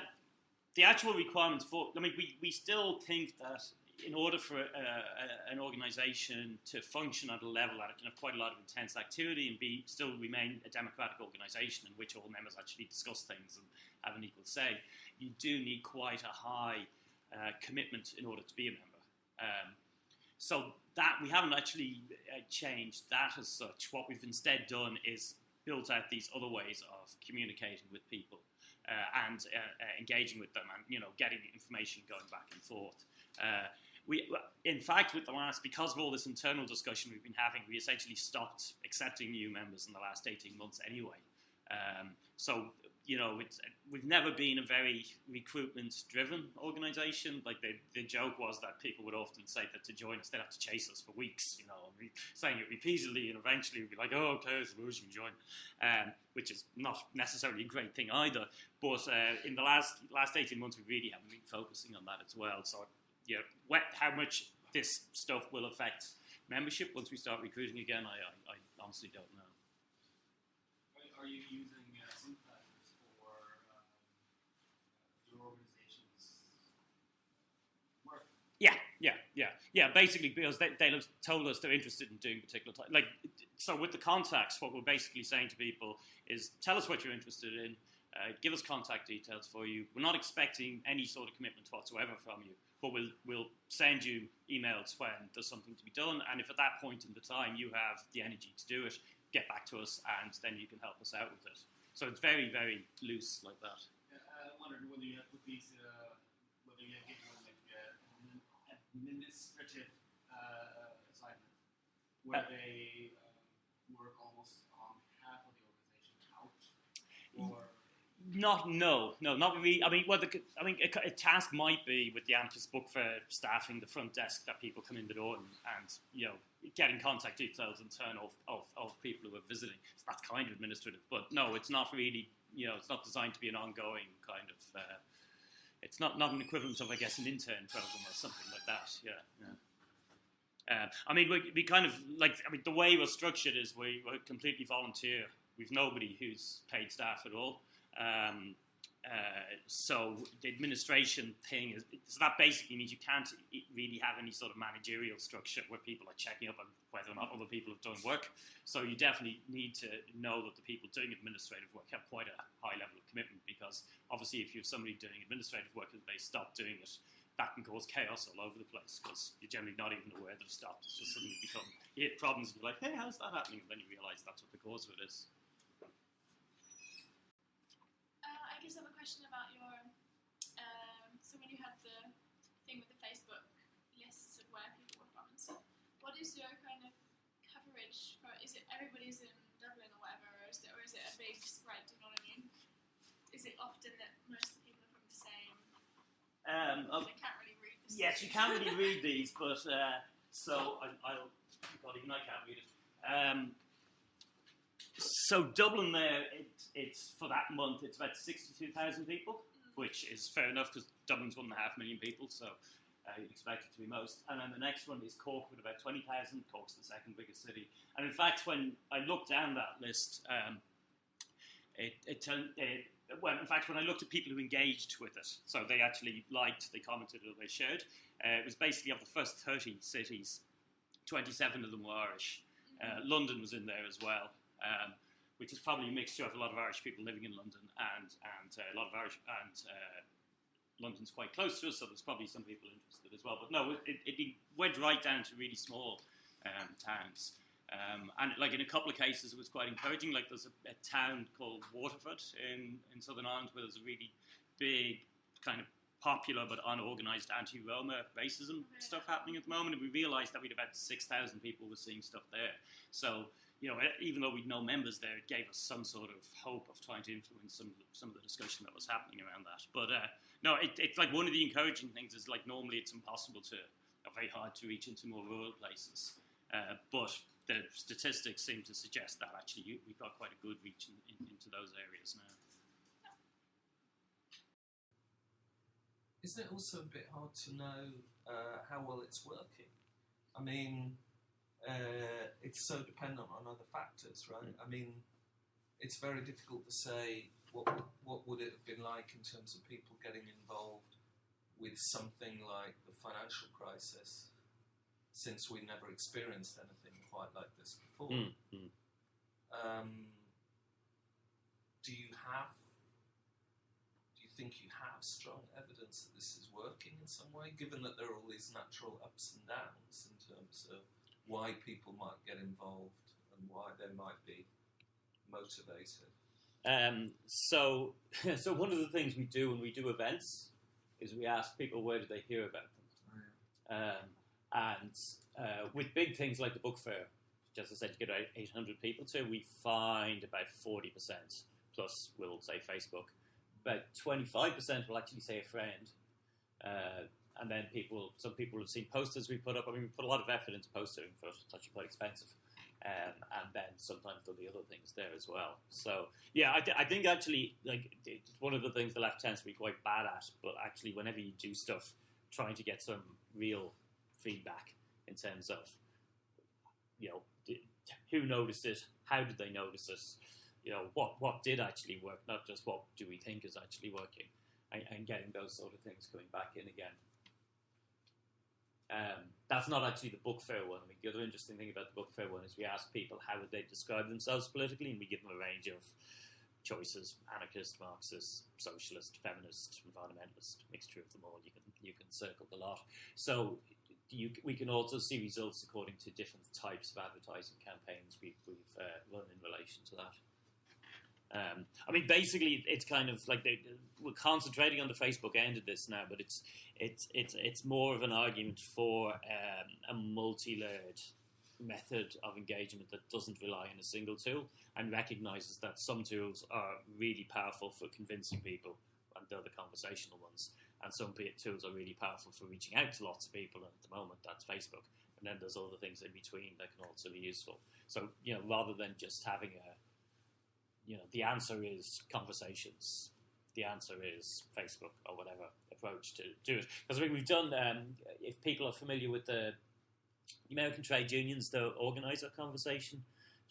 the actual requirements for, I mean, we, we still think that in order for a, a, an organization to function at a level that it can have quite a lot of intense activity and be still remain a democratic organization in which all members actually discuss things and have an equal say, you do need quite a high uh, commitment in order to be a member. Um, so that we haven't actually uh, changed that as such. What we've instead done is built out these other ways of communicating with people uh, and uh, uh, engaging with them and you know getting information going back and forth. We, in fact, with the last, because of all this internal discussion we've been having, we essentially stopped accepting new members in the last 18 months anyway. Um, so you know, we've never been a very recruitment-driven organisation. Like the, the joke was that people would often say that to join us, they'd have to chase us for weeks. You know, we, saying it repeatedly, and eventually we'd be like, "Oh, okay, suppose you can join," um, which is not necessarily a great thing either. But uh, in the last last eighteen months, we really haven't been focusing on that as well. So, yeah, how much this stuff will affect membership once we start recruiting again, I, I, I honestly don't know. Are you using signposts for your organisations? Yeah, yeah, yeah, yeah. Basically, because they, they have told us they're interested in doing particular type. Like, so with the contacts, what we're basically saying to people is, tell us what you're interested in. Uh, give us contact details for you. We're not expecting any sort of commitment whatsoever from you, but we'll we'll send you emails when there's something to be done. And if at that point in the time you have the energy to do it, get back to us, and then you can help us out with it. So it's very very loose like that. Uh, I wondered whether you had put these, uh, whether you had given them like uh, an administrative uh, assignment where Uh, they uh, work almost on behalf of the organization out, or Not, no, no, not really. I mean, well, the, I mean, a, a task might be with the Anarchist Book Fair staffing the front desk that people come in the door and, and you know, getting contact details and turn off of, of people who are visiting. So that's kind of administrative, but no, it's not really. You know, it's not designed to be an ongoing kind of. Uh, it's not not an equivalent of, I guess, an intern program or something like that. Yeah, yeah. Uh, I mean, we, we kind of like. I mean, the way we're structured is we, we're completely volunteer. We've nobody who's paid staff at all. Um, uh, so the administration thing is so that basically means you can't really have any sort of managerial structure where people are checking up on whether or not other people have done work. So you definitely need to know that the people doing administrative work have quite a high level of commitment because obviously if you have somebody doing administrative work and they stop doing it, that can cause chaos all over the place because you're generally not even aware they've stopped. It's just suddenly become you hit problems and you're like, hey, how's that happening? And then you realise that's what the cause of it is. Uh, I just have a question about your. Um, so when you had the thing with the Facebook lists of where people were from and stuff, what is your kind of coverage for? Is it everybody's in Dublin or whatever, or is it, or is it a big spread? Do you know what I mean? Is it often that most of the people are from the same? Um, I can't really read this. Yes, you can't really read these, but uh, so I, I'll. God, even I can't read it. Um, so Dublin, there, it, it's for that month, it's about sixty-two thousand people, which is fair enough because Dublin's one and a half million people, so uh, you'd expect it to be most. And then the next one is Cork with about twenty thousand. Cork's the second biggest city, and in fact, when I looked down that list, um, it, it, it well, in fact, when I looked at people who engaged with it, so they actually liked, they commented, or they shared, uh, it was basically of the first 30 cities, 27 of them were Irish. Uh, London was in there as well, um, which is probably a mixture of a lot of Irish people living in London and, and uh, a lot of Irish, and uh, London's quite close to us, so there's probably some people interested as well. But no, it, it, it went right down to really small um, towns. Um, and like in a couple of cases, it was quite encouraging. Like there's a, a town called Waterford in, in Southern Ireland where there's a really big kind of popular but unorganized anti-Roma racism stuff happening at the moment. And we realized that we'd about 6,000 people were seeing stuff there. So, you know, even though we'd no members there, it gave us some sort of hope of trying to influence some some of the discussion that was happening around that. But uh, no, it, it's like one of the encouraging things is like normally it's impossible to, or very hard to reach into more rural places. Uh, but the statistics seem to suggest that actually you, we've got quite a good reach in, in, into those areas now. Isn't it also a bit hard to know uh, how well it's working? I mean, uh, it's so dependent on other factors, right? I mean, it's very difficult to say what would, what would it have been like in terms of people getting involved with something like the financial crisis, since we never experienced anything quite like this before. Mm, mm. Um, do you have? Do you think you have strong evidence that this is working in some way, given that there are all these natural ups and downs in terms of why people might get involved and why they might be motivated? Um, so, so one of the things we do when we do events is we ask people where did they hear about them, um, and uh, with big things like the book fair, just as I said, you get about 800 people to, we find about 40 percent plus we'll say Facebook. About 25 percent will actually say a friend, uh, and then people, some people have seen posters we put up. I mean, we put a lot of effort into postering for us. Quite expensive. Um, and then sometimes there'll be other things there as well. So yeah, I, th- I think actually like it's one of the things the left tends to be quite bad at. But actually, whenever you do stuff, trying to get some real feedback in terms of you know d- who noticed it, how did they notice it, you know what what did actually work, not just what do we think is actually working, and, and getting those sort of things coming back in again. Um, that's not actually the book fair one. I mean, the other interesting thing about the book fair one is we ask people how would they describe themselves politically, and we give them a range of choices: anarchist, Marxist, socialist, feminist, environmentalist, mixture of them all. You can you can circle the lot. So you, we can also see results according to different types of advertising campaigns we've, we've uh, run in relation to that. Um, I mean, basically, it's kind of like they, we're concentrating on the Facebook end of this now, but it's it's it's it's more of an argument for um, a multi-layered method of engagement that doesn't rely on a single tool and recognizes that some tools are really powerful for convincing people, and they're the conversational ones, and some tools are really powerful for reaching out to lots of people. And at the moment, that's Facebook, and then there's other things in between that can also be useful. So you know, rather than just having a you know, the answer is conversations. The answer is Facebook or whatever approach to do it. Because I mean, we've done. Um, if people are familiar with the American trade unions, the organizer conversation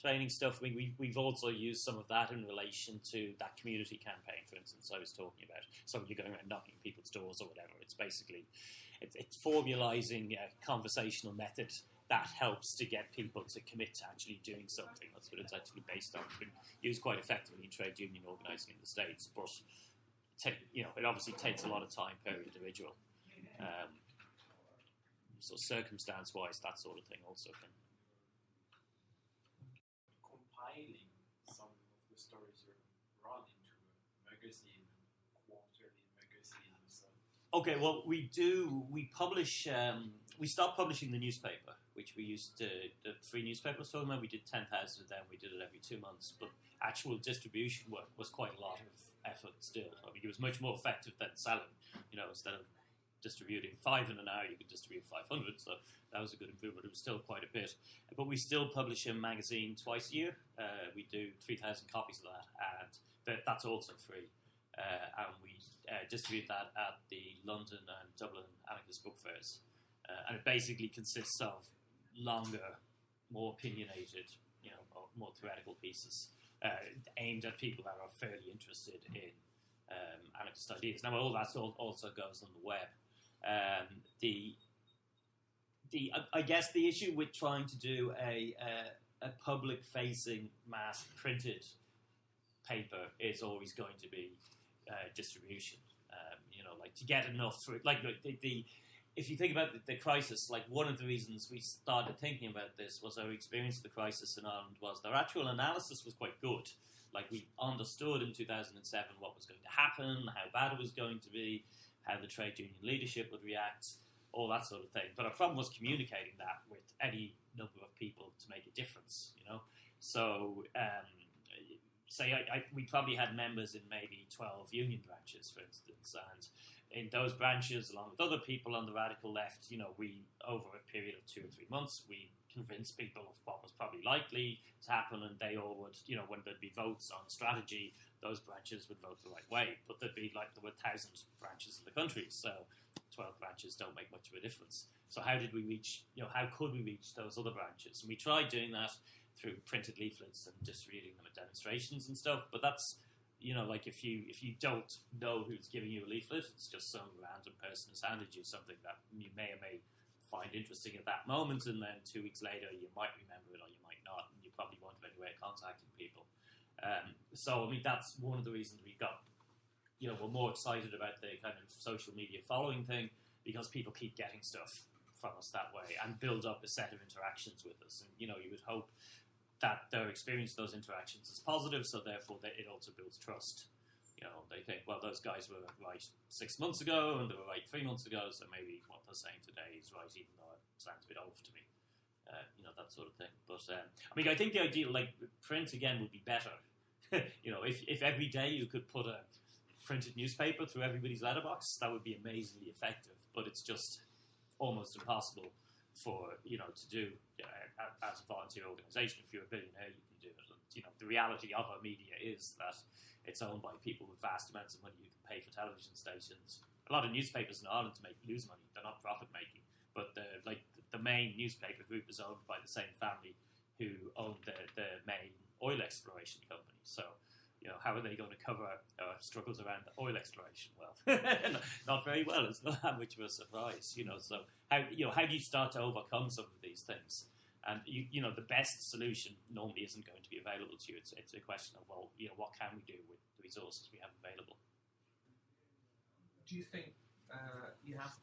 training stuff. I mean, we've, we've also used some of that in relation to that community campaign, for instance, I was talking about. So you're going around knocking people's doors or whatever. It's basically it's, it's formalizing a conversational method that helps to get people to commit to actually doing something. That's what it's actually based on. It's been used quite effectively in trade union organising in the States, but you know, it obviously takes a lot of time per individual. Um, so circumstance-wise, that sort of thing also can. Compiling some of the stories you run into a magazine, quarterly magazine. Okay, well, we do. We publish. Um, we start publishing the newspaper which we used to, the free newspaper was talking about. We did 10,000 of them, we did it every two months, but actual distribution work was quite a lot of effort still. I mean, it was much more effective than selling, you know, instead of distributing five in an hour, you could distribute 500, so that was a good improvement. It was still quite a bit. But we still publish a magazine twice a year. Uh, we do 3,000 copies of that, and that, that's also free. Uh, and we uh, distribute that at the London and Dublin anarchist book fairs. Uh, and it basically consists of longer, more opinionated, you know, more theoretical pieces uh, aimed at people that are fairly interested in um, anarchist ideas. Now, all that also goes on the web. Um, the the I guess the issue with trying to do a a, public facing mass printed paper is always going to be uh, distribution. Um, you know, like to get enough for like the, the if you think about the, the, crisis, like one of the reasons we started thinking about this was our experience of the crisis in Ireland was their actual analysis was quite good. Like we understood in 2007 what was going to happen, how bad it was going to be, how the trade union leadership would react, all that sort of thing. But our problem was communicating that with any number of people to make a difference, you know. So, um, say I, I, we probably had members in maybe 12 union branches, for instance, and in those branches, along with other people on the radical left, you know, we, over a period of two or three months, we convinced people of what was probably likely to happen, and they all would, you know, when there'd be votes on strategy, those branches would vote the right way. But there'd be like there were thousands of branches in the country, so 12 branches don't make much of a difference. So how did we reach, you know, how could we reach those other branches? And we tried doing that through printed leaflets and distributing them at demonstrations and stuff, but that's you know, like if you if you don't know who's giving you a leaflet, it's just some random person has handed you something that you may or may find interesting at that moment, and then two weeks later you might remember it or you might not, and you probably won't have any way of contacting people. Um, so I mean that's one of the reasons we got, you know, we're more excited about the kind of social media following thing because people keep getting stuff from us that way and build up a set of interactions with us, and you know you would hope that their experience those interactions is positive, so therefore it also builds trust. You know, they think, well, those guys were right six months ago and they were right three months ago, so maybe what they're saying today is right, even though it sounds a bit off to me. Uh, you know, that sort of thing. But um, I mean, I think the ideal, like print again, would be better. you know, if, if every day you could put a printed newspaper through everybody's letterbox, that would be amazingly effective. But it's just almost impossible for you know to do as a volunteer organisation. If you're a billionaire, you can do it. You know, the reality of our media is that it's owned by people with vast amounts of money who can pay for television stations. A lot of newspapers in Ireland make lose money; they're not profit making. But the like the main newspaper group is owned by the same family who own the the main oil exploration company. So you know, how are they going to cover uh, struggles around the oil exploration? Well, not very well. It's not that much of a surprise, you know. So how you know how do you start to overcome some of these things? And you, you know, the best solution normally isn't going to be available to you. It's, it's a question of, well, you know, what can we do with the resources we have available? Do you think uh, you have?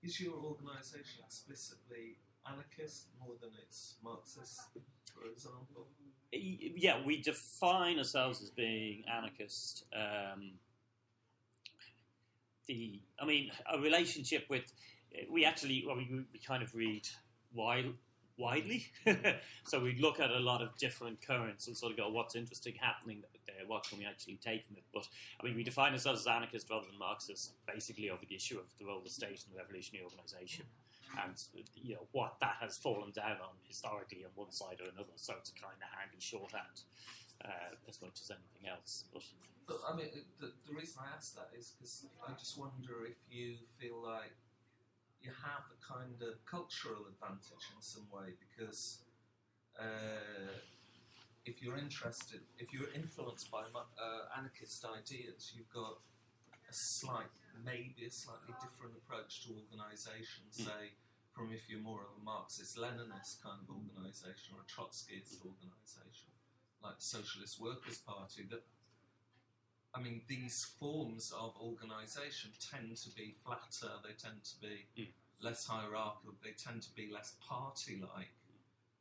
Is your organisation explicitly anarchist more than it's Marxist, for example? Yeah, we define ourselves as being anarchist. Um, the, I mean, a relationship with, we actually, well, we, we kind of read wide, widely. so we look at a lot of different currents and sort of go, what's interesting happening there? What can we actually take from it? But I mean, we define ourselves as anarchist rather than Marxist, basically over the issue of the role of the state in the revolutionary organisation. And you know what that has fallen down on historically on one side or another, so it's a kind of handy shorthand uh, as much as anything else. But But I mean, the, the reason I ask that is because I just wonder if you feel like you have a kind of cultural advantage in some way because uh, if you're interested, if you're influenced by uh, anarchist ideas, you've got a slight, maybe a slightly different approach to organisation, Mm. say, from if you're more of a Marxist Leninist kind of organisation or a Trotskyist organisation, like the Socialist Workers' Party, that I mean, these forms of organisation tend to be flatter, they tend to be Mm. less hierarchical, they tend to be less party like.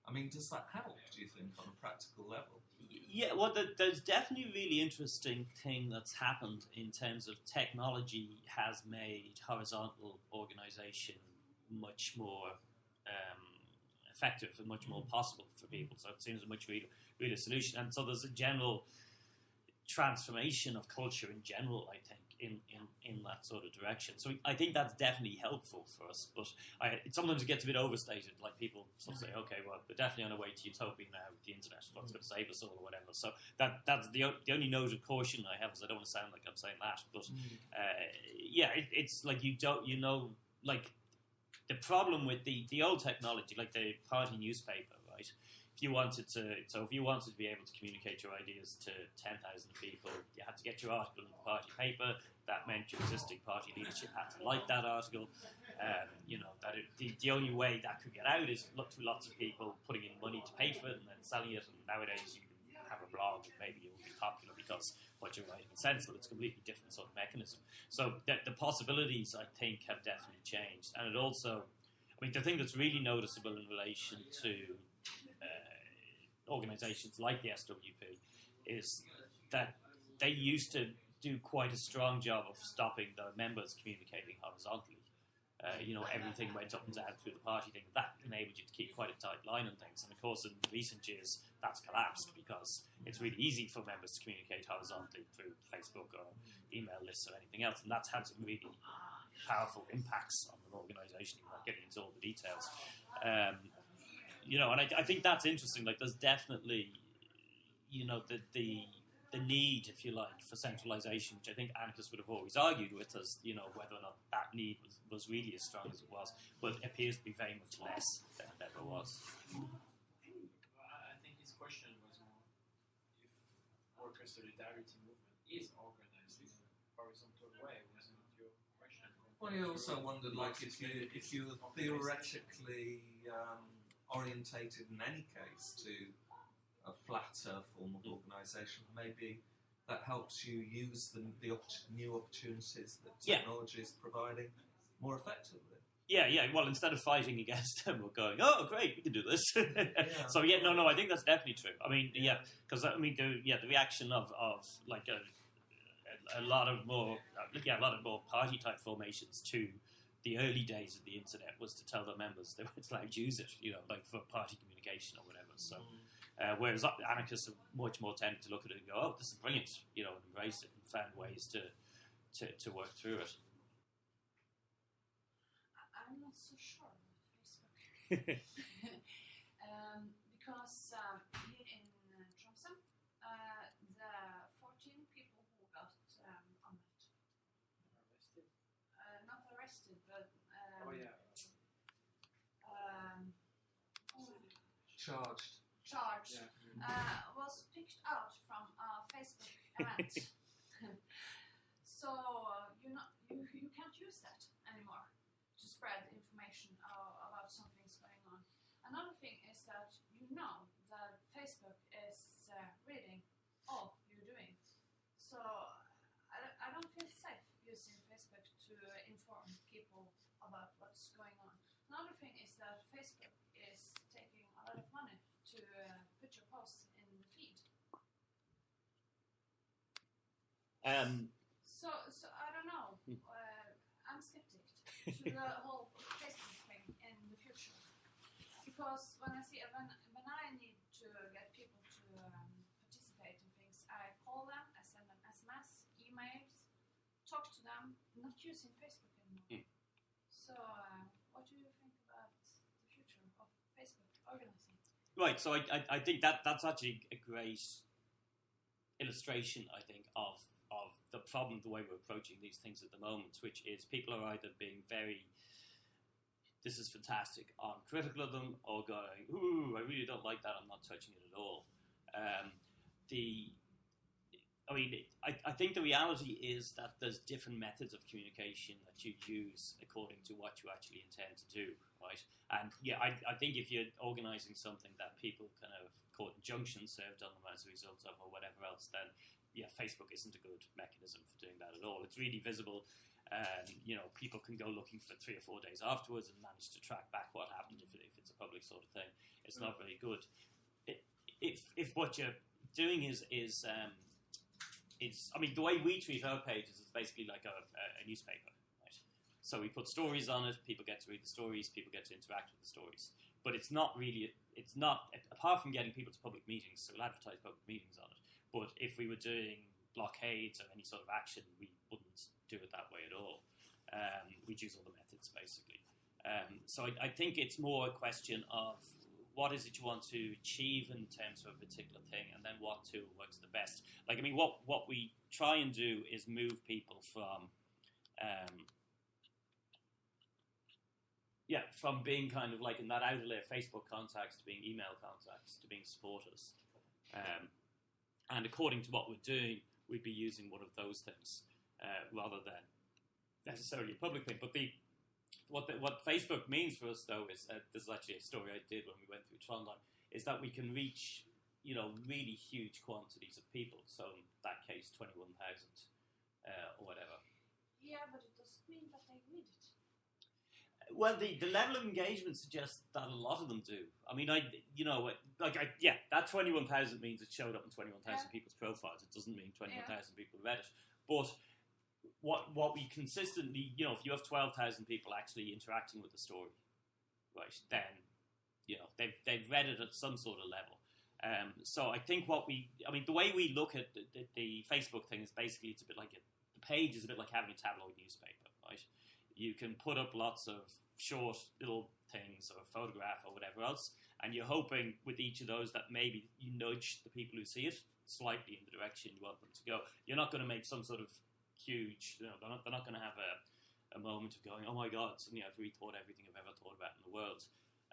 I mean, does that help, do you think, on a practical level? Yeah, well, there- there's definitely a really interesting thing that's happened in terms of technology has made horizontal organization much more um, effective and much more possible for people. So it seems a much real, real solution. And so there's a general transformation of culture in general, I think, in, in, in that sort of direction. So I think that's definitely helpful for us. But I, it sometimes it gets a bit overstated. Like people sort of say, okay, well, we're definitely on our way to utopia now with the internet. What's going to save us all or whatever. So that that's the, the only note of caution I have is I don't want to sound like I'm saying that. But uh, yeah, it, it's like you don't, you know, like the problem with the, the old technology, like the party newspaper, right? If you wanted to, so if you wanted to be able to communicate your ideas to 10,000 people, you had to get your article in the party paper. That meant your existing party leadership had to like that article. Um, you know, that it, the, the only way that could get out is through lots of people putting in money to pay for it and then selling it. And nowadays you can have a blog and maybe it will be popular because what you're writing is sensible. It's a completely different sort of mechanism. So the, the possibilities, I think, have definitely changed. And it also, I mean, the thing that's really noticeable in relation to uh, organisations like the SWP is that they used to do quite a strong job of stopping the members communicating horizontally. Uh, you know, everything went up and down through the party thing. That enabled you to keep quite a tight line on things. And of course, in recent years, that's collapsed because it's really easy for members to communicate horizontally through Facebook or email lists or anything else. And that's had some really powerful impacts on an organisation. Without getting into all the details, um, you know, and I, I think that's interesting. Like, there's definitely, you know, the the the need, if you like, for centralisation, which I think anarchists would have always argued with us, you know, whether or not that need was, was really as strong as it was, but it appears to be very much less than it ever was. I think his question was more if worker solidarity movement is organized in a horizontal way, wasn't your question? Well, you also wondered, like, if you if you were theoretically um, orientated in any case to a flatter form of organisation, maybe that helps you use the, the new opportunities that Yeah. technology is providing more effectively. Yeah, yeah. Well, instead of fighting against them, we're going, oh, great, we can do this. so yeah, no, no, I think that's definitely true. I mean, yeah, because I mean, the, yeah, the reaction of, of like a, a, lot of more, uh, yeah, a lot of more party type formations to the early days of the internet was to tell their members they weren't allowed to use it, you know, like for party communication or whatever. So, uh, whereas anarchists are much more tempted to look at it and go, oh, this is brilliant, you know, and embrace it and find ways to to, to work through it. I'm not so sure about Facebook. um, because um, here in uh, Tromsø, uh, the 14 people who got um, anmeldt, Arrested? uh, not arrested, but um, Oh yeah. um, Charged. charged, Yeah. uh, was picked out from a Facebook event. so uh, you not you, you can't use that anymore to spread information uh, about something's going on. Another thing is that you know that Facebook is uh, reading all you're doing. So I, I don't feel safe using Facebook to inform people about what's going on. Another thing is that Facebook is taking a lot of money to uh, put your posts in the feed. Um, So, so I don't know. Hmm. Uh, I'm skeptic to the whole Facebook thing in the future because when I see when when I need to get people to um, participate in things, I call them, I send them SMS, emails, talk to them, not using Facebook anymore. Hmm. So, uh, what do you think about the future of Facebook organizing? Right, so I, I, I think that that's actually a great illustration, I think, of of the problem, the way we're approaching these things at the moment, which is people are either being very this is fantastic, I'm critical of them, or going, ooh, I really don't like that, I'm not touching it at all. Um, the I mean, I, I think the reality is that there's different methods of communication that you use according to what you actually intend to do, right? And yeah, I, I think if you're organizing something that people kind of caught injunctions served on them as a result of or whatever else, then yeah, Facebook isn't a good mechanism for doing that at all. It's really visible. Um, you know, people can go looking for three or four days afterwards and manage to track back what happened if, it, if it's a public sort of thing. It's not very good. If if what you're doing is is um, it's I mean the way we treat our pages is basically like a, a, newspaper? So we put stories on it. People get to read the stories. People get to interact with the stories. But it's not really it's not apart from getting people to public meetings. So we'll advertise public meetings on it. But if we were doing blockades or any sort of action, we wouldn't do it that way at all. Um, we'd use all the methods basically. Um, so I, I think it's more a question of what is it you want to achieve in terms of a particular thing, and then what tool works the best. Like I mean, what what we try and do is move people from, um, yeah, from being kind of like in that outer layer Facebook contacts to being email contacts to being supporters, um, and according to what we're doing, we'd be using one of those things uh, rather than necessarily a public thing. But the what the, what Facebook means for us though is uh, this is actually a story I did when we went through Trondheim is that we can reach you know really huge quantities of people. So in that case, twenty one thousand uh, or whatever. Yeah, but it doesn't mean that they read it. Well, the, the level of engagement suggests that a lot of them do. I mean, I you know like I, yeah, that twenty one thousand means it showed up in twenty one thousand Yeah. people's profiles. It doesn't mean twenty one thousand people read it, but what what we consistently, you know, if you have twelve thousand people actually interacting with the story, right, then you know they've they've read it at some sort of level. Um, so I think what we, I mean, the way we look at the, the, the Facebook thing is basically it's a bit like a, the page is a bit like having a tabloid newspaper, right? You can put up lots of short little things or a photograph or whatever else, and you're hoping with each of those that maybe you nudge the people who see it slightly in the direction you want them to go. You're not going to make some sort of huge, you know, they're not, they're not going to have a, a moment of going, oh my god, suddenly I've rethought everything I've ever thought about in the world.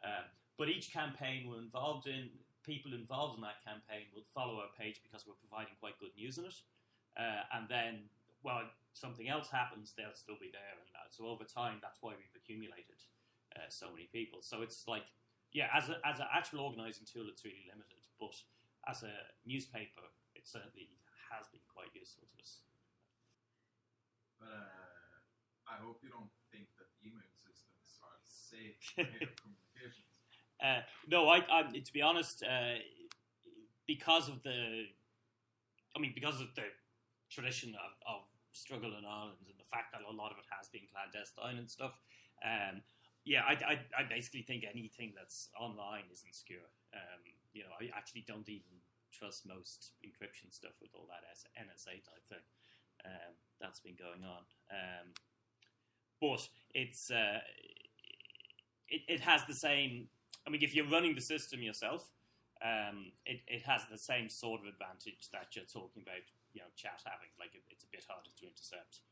Um, but each campaign we're involved in, people involved in that campaign will follow our page because we're providing quite good news in it. Uh, and then, well, something else happens, they'll still be there. And uh, so over time, that's why we've accumulated uh, so many people. So it's like, yeah, as, a, as an actual organising tool, it's really limited. But as a newspaper, it certainly has been quite useful to us. But uh, I hope you don't think that email systems are safe communications. Uh, no, I, I, to be honest, uh, because of the, I mean, because of the tradition of, of struggle in Ireland and the fact that a lot of it has been clandestine and stuff, um, yeah, I, I, I basically think anything that's online is insecure. Um, you know, I actually don't even trust most encryption stuff with all that NSA type thing um, that's been going on. Um, but it's uh, it, it has the same. I mean, if you're running the system yourself, um, it, it has the same sort of advantage that you're talking about. You know, chat having like it, it's a bit harder to intercept.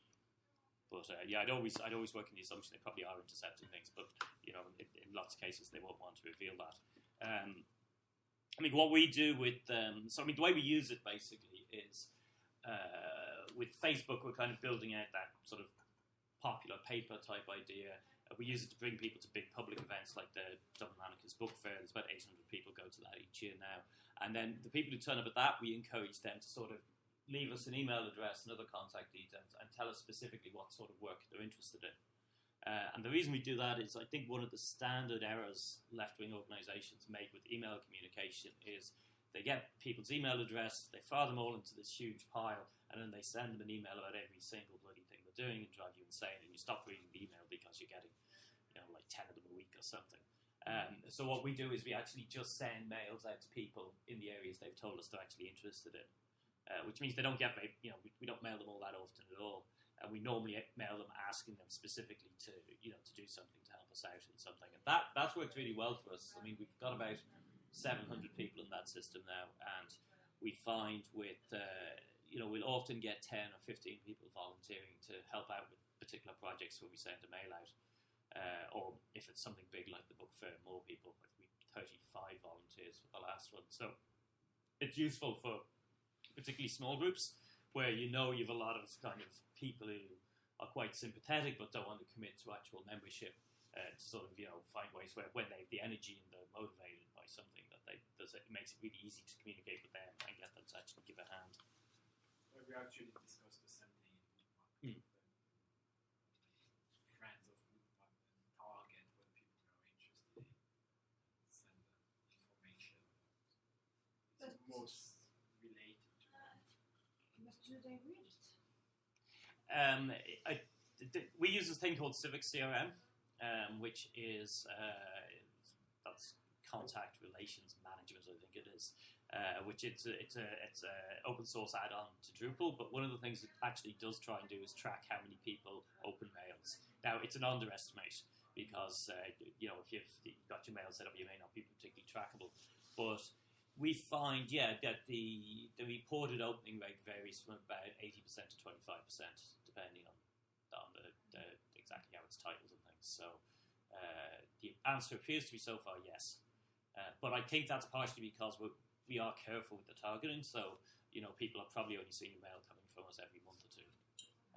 But uh, yeah, I'd always I'd always work in the assumption they probably are intercepting things, but you know, in, in lots of cases they won't want to reveal that. Um, I mean, what we do with um, so I mean, the way we use it basically is uh, with Facebook, we're kind of building out that sort of popular paper type idea. Uh, we use it to bring people to big public events like the Dublin Anarchist Book Fair. There's about 800 people go to that each year now. And then the people who turn up at that, we encourage them to sort of leave us an email address and other contact details and tell us specifically what sort of work they're interested in. Uh, and the reason we do that is I think one of the standard errors left wing organisations make with email communication is they get people's email address, they fire them all into this huge pile, and then they send them an email about every single bloody thing they're doing and drive you insane, and you stop reading the email because you're getting, you know, like 10 of them a week or something. Um, so what we do is we actually just send mails out to people in the areas they've told us they're actually interested in, uh, which means they don't get very, you know, we, we don't mail them all that often at all. And we normally mail them asking them specifically to, you know, to do something to help us out in something. And that, that's worked really well for us. I mean, we've got about 700 people in that system now, and we find with, uh, you know, we'll often get 10 or 15 people volunteering to help out with particular projects where we send a mail out. Uh, or if it's something big like the book fair, more people. We 35 volunteers for the last one. So it's useful for particularly small groups where you know you have a lot of kind of people who are quite sympathetic but don't want to commit to actual membership uh, to sort of you know find ways where when they have the energy and they're motivated by something that they does it makes it really easy to communicate with them and get them to actually give a hand. Well, we actually discussed the same thing. Hmm. Friends of Woodpub and Target when people are interested in send them information. It's But- most related to But do they read it? Um, I, we use this thing called CiviCRM, um, which is uh, that's contact relations management, I think it is. Uh, which it's a, it's a it's a open source add-on to Drupal, but one of the things it actually does try and do is track how many people open mails. Now it's an underestimate because uh, you know if you've got your mail set up, you may not be particularly trackable, but we find, yeah, that the the reported opening rate varies from about eighty percent to twenty five percent, depending on on the, the exactly how it's titled and things. So uh, the answer appears to be so far yes, uh, but I think that's partially because we we are careful with the targeting. So you know, people are probably only seeing mail coming from us every month or two.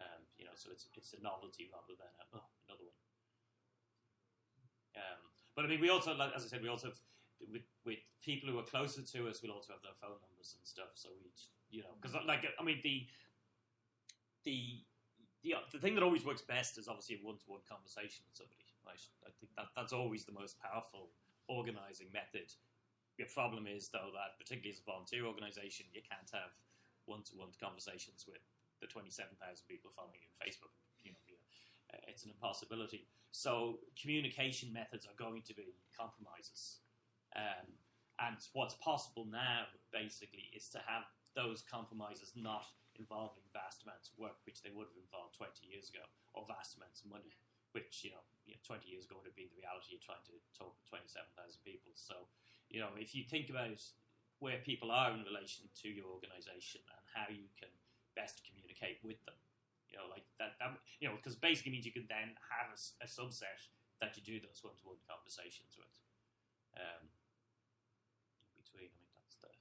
Um, you know, so it's it's a novelty rather than a, oh another one. Um, but I mean, we also, like, as I said, we also have, with with people who are closer to us, we'll also have their phone numbers and stuff. So we, you know, because like I mean the the the the thing that always works best is obviously a one to one conversation with somebody. Right? I think that that's always the most powerful organizing method. Your problem is though that particularly as a volunteer organization, you can't have one to one conversations with the twenty seven thousand people following you on Facebook. You know, you know, uh, it's an impossibility. So communication methods are going to be compromises. Um, and what's possible now, basically, is to have those compromises not involving vast amounts of work, which they would have involved 20 years ago, or vast amounts of money, which, you know, you know 20 years ago would have been the reality of trying to talk to 27,000 people. So, you know, if you think about where people are in relation to your organization and how you can best communicate with them, you know, like that, that you know, because basically means you can then have a subset that you do those one-to-one conversations with. Um, between, I mean, that's the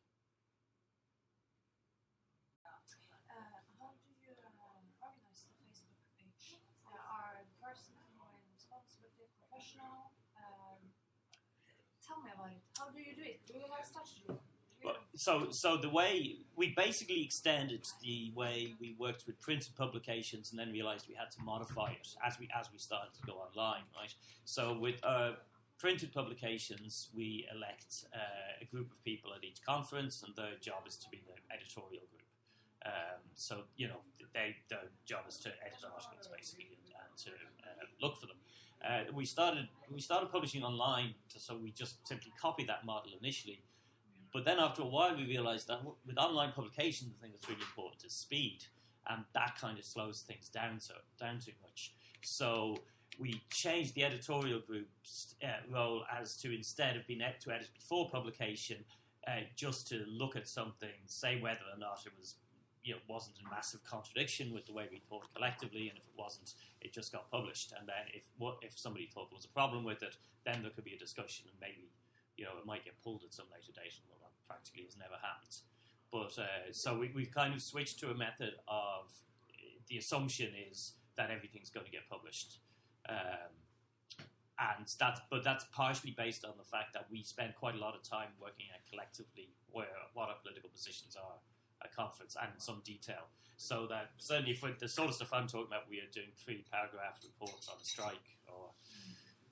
Uh, how do you um, organize the Facebook page? Uh, are the person who is responsible the professional? Um, tell me about it. How do you do it? Do you have strategy? Do you Well, so, so the way we basically extended the way we worked with printed publications, and then realized we had to modify it as we as we started to go online, right? So, with uh, printed publications, we elect uh, a group of people at each conference, and their job is to be the editorial group. Um, so, you know, they, their job is to edit articles basically and, and to uh, look for them. Uh, we started we started publishing online, so we just simply copied that model initially. But then after a while, we realized that with online publication, the thing that's really important is speed, and that kind of slows things down so down too much. So we changed the editorial group's uh, role as to instead of being to edit before publication, uh, just to look at something, say whether or not it was you know wasn't in massive contradiction with the way we thought collectively, and if it wasn't, it just got published. And then if what if somebody thought there was a problem with it, then there could be a discussion, and maybe you know it might get pulled at some later date. Well, that practically has never happened. But uh, so we, we've kind of switched to a method of the assumption is that everything's going to get published. Um, and that's but that's partially based on the fact that we spend quite a lot of time working out collectively where what our political positions are at conference and in some detail. So that certainly for the sort of stuff I'm talking about, we are doing three paragraph reports on a strike or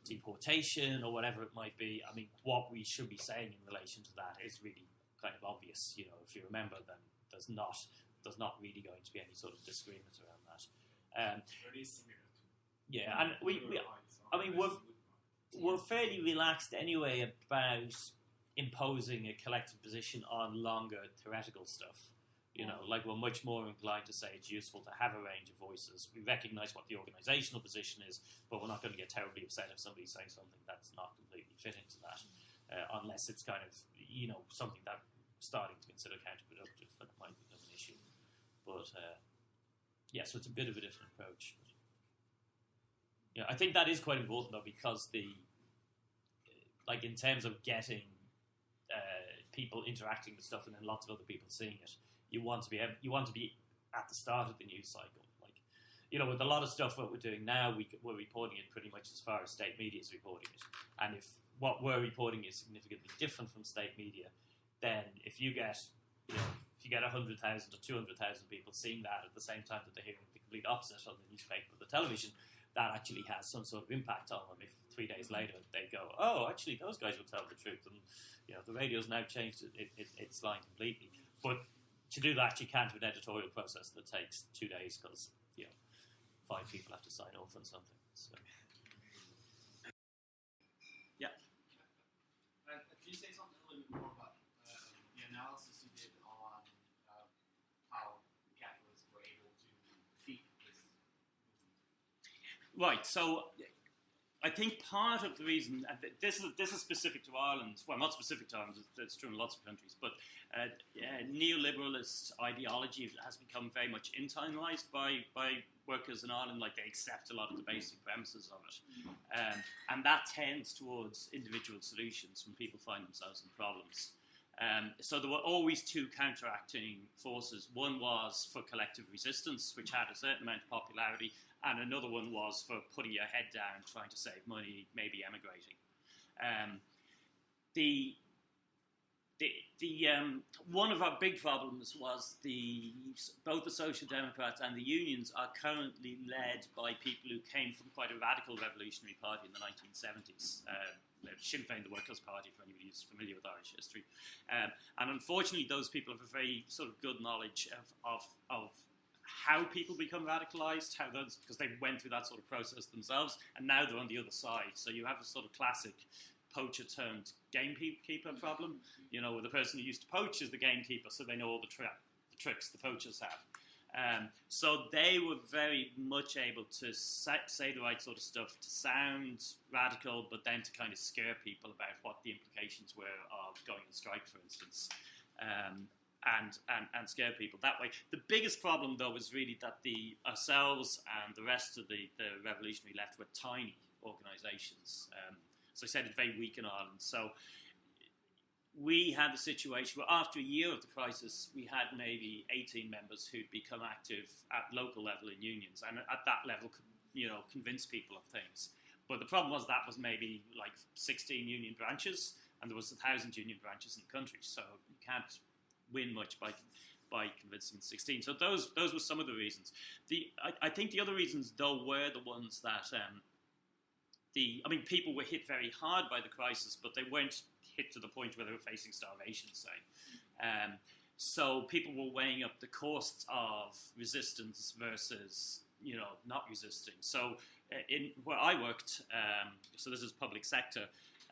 deportation or whatever it might be. I mean, what we should be saying in relation to that is really kind of obvious. You know, if you remember, then there's not there's not really going to be any sort of disagreement around that. Um, Very similar yeah, and we, we. I mean, we're- we're fairly relaxed anyway about imposing a collective position on longer theoretical stuff. You know, like we're much more inclined to say it's useful to have a range of voices. We recognise what the organisational position is, but we're not going to get terribly upset if somebody's saying something that's not completely fit into that, uh, unless it's kind of you know something that starting to consider counterproductive that might become an issue. But uh, yeah, so it's a bit of a different approach. But, yeah, I think that is quite important though because the like in terms of getting uh, people interacting with stuff and then lots of other people seeing it, you want to be you want to be at the start of the news cycle. Like you know, with a lot of stuff what we're doing now, we, we're reporting it pretty much as far as state media is reporting it, and if what we're reporting is significantly different from state media, then if you get you know if you get hundred thousand or two hundred thousand people seeing that at the same time that they're hearing the complete opposite on the newspaper or the television, that actually has some sort of impact on them. If three days later they go, "Oh, actually, those guys will tell the truth," and you know the radio's now changed it, it, its line completely. But to do that, you can't do an editorial process that takes two days because you know five people have to sign off on something. So. Uh, can you say something a little bit more about um, the analysis you did on uh, how capitalists were able to defeat this? Right. So I think part of the reason and this is this is specific to Ireland. Well, not specific to Ireland. It's, it's true in lots of countries. But uh, uh, neoliberalist ideology has become very much internalized by by workers in Ireland. Like they accept a lot of the basic premises of it, um, and that tends towards individual solutions when people find themselves in problems. Um, so there were always two counteracting forces. One was for collective resistance, which had a certain amount of popularity, and another one was for putting your head down, trying to save money, maybe emigrating. Um, the the, the um, one of our big problems was the both the Social Democrats and the unions are currently led by people who came from quite a radical revolutionary party in the 1970s. Uh, Sinn Féin, the Workers' Party, for anybody who's familiar with Irish history. Um, and unfortunately, those people have a very sort of good knowledge of, of, of how people become radicalized, how those because they went through that sort of process themselves, and now they're on the other side. So you have a sort of classic poacher turned gamekeeper problem. You know, where the person who used to poach is the gamekeeper, so they know all the, tra- the tricks the poachers have. Um, so they were very much able to say, say the right sort of stuff, to sound radical, but then to kind of scare people about what the implications were of going on strike, for instance. Um, and, and, and scare people that way. The biggest problem, though, was really that the ourselves and the rest of the, the revolutionary left were tiny organisations. Um, so I said it's very weak in Ireland. So we had the situation where after a year of the crisis, we had maybe 18 members who'd become active at local level in unions, and at that level, you know, convince people of things. But the problem was that was maybe like 16 union branches, and there was a thousand union branches in the country, so you can't win much by by convincing 16. So those those were some of the reasons. The I, I think the other reasons though were the ones that um, the I mean people were hit very hard by the crisis, but they weren't hit to the point where they were facing starvation, say. Um, so people were weighing up the costs of resistance versus you know not resisting. So uh, in where I worked, um, so this is public sector.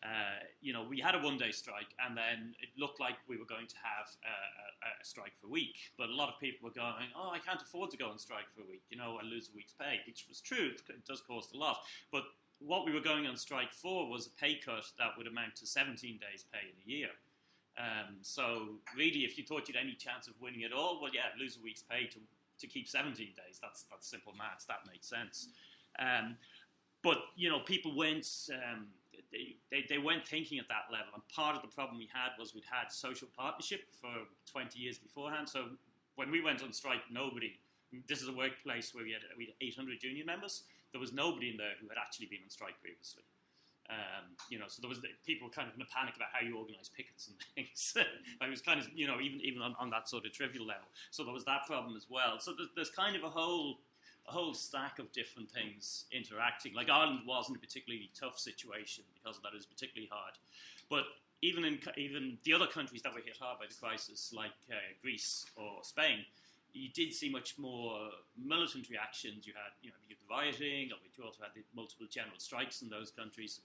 Uh, you know, we had a one-day strike, and then it looked like we were going to have a, a, a, strike for a week. But a lot of people were going, "Oh, I can't afford to go on strike for a week. You know, I lose a week's pay," which was true. It does cost a lot, but what we were going on strike for was a pay cut that would amount to 17 days' pay in a year. Um, so really, if you thought you'd any chance of winning at all, well, yeah, lose a week's pay to, to keep 17 days. That's that's simple maths. That makes sense. Um, but you know, people went. Um, they, they, they weren't thinking at that level, and part of the problem we had was we'd had social partnership for 20 years beforehand. So when we went on strike, nobody. This is a workplace where we had, we had 800 union members there was nobody in there who had actually been on strike previously. Um, you know, so there was the, people kind of in a panic about how you organise pickets and things. I was kind of, you know, even even on, on that sort of trivial level. So there was that problem as well. So there's, there's kind of a whole a whole stack of different things interacting. Like Ireland wasn't a particularly tough situation because of that; it was particularly hard. But even in even the other countries that were hit hard by the crisis, like uh, Greece or Spain, you did see much more militant reactions. You had, you know, the rioting, or you also had the multiple general strikes in those countries.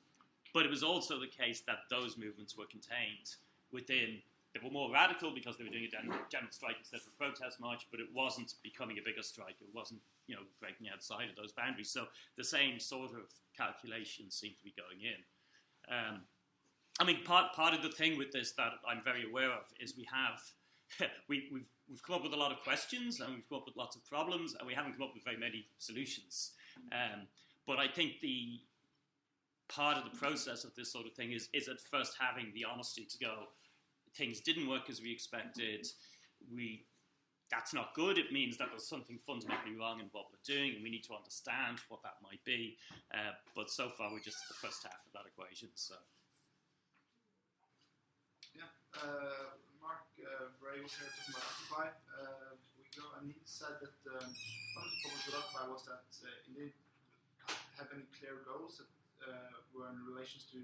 But it was also the case that those movements were contained within. They were more radical because they were doing a gen- strike instead of a protest march, but it wasn't becoming a bigger strike. It wasn't, you know, breaking outside of those boundaries. So the same sort of calculations seem to be going in. Um, I mean, part part of the thing with this that I'm very aware of is we have we, we've we've come up with a lot of questions and we've come up with lots of problems and we haven't come up with very many solutions. Um, but I think the part of the process of this sort of thing is is at first having the honesty to go, things didn't work as we expected. We that's not good. It means that there's something fundamentally wrong in what we're doing, and we need to understand what that might be. Uh, but so far, we're just the first half of that equation. So. Yeah, uh, Mark uh, Bray was here talking about Occupy uh, week ago, and he said that um, one of the problems with Occupy was that uh, it didn't have any clear goals that uh, were in relations to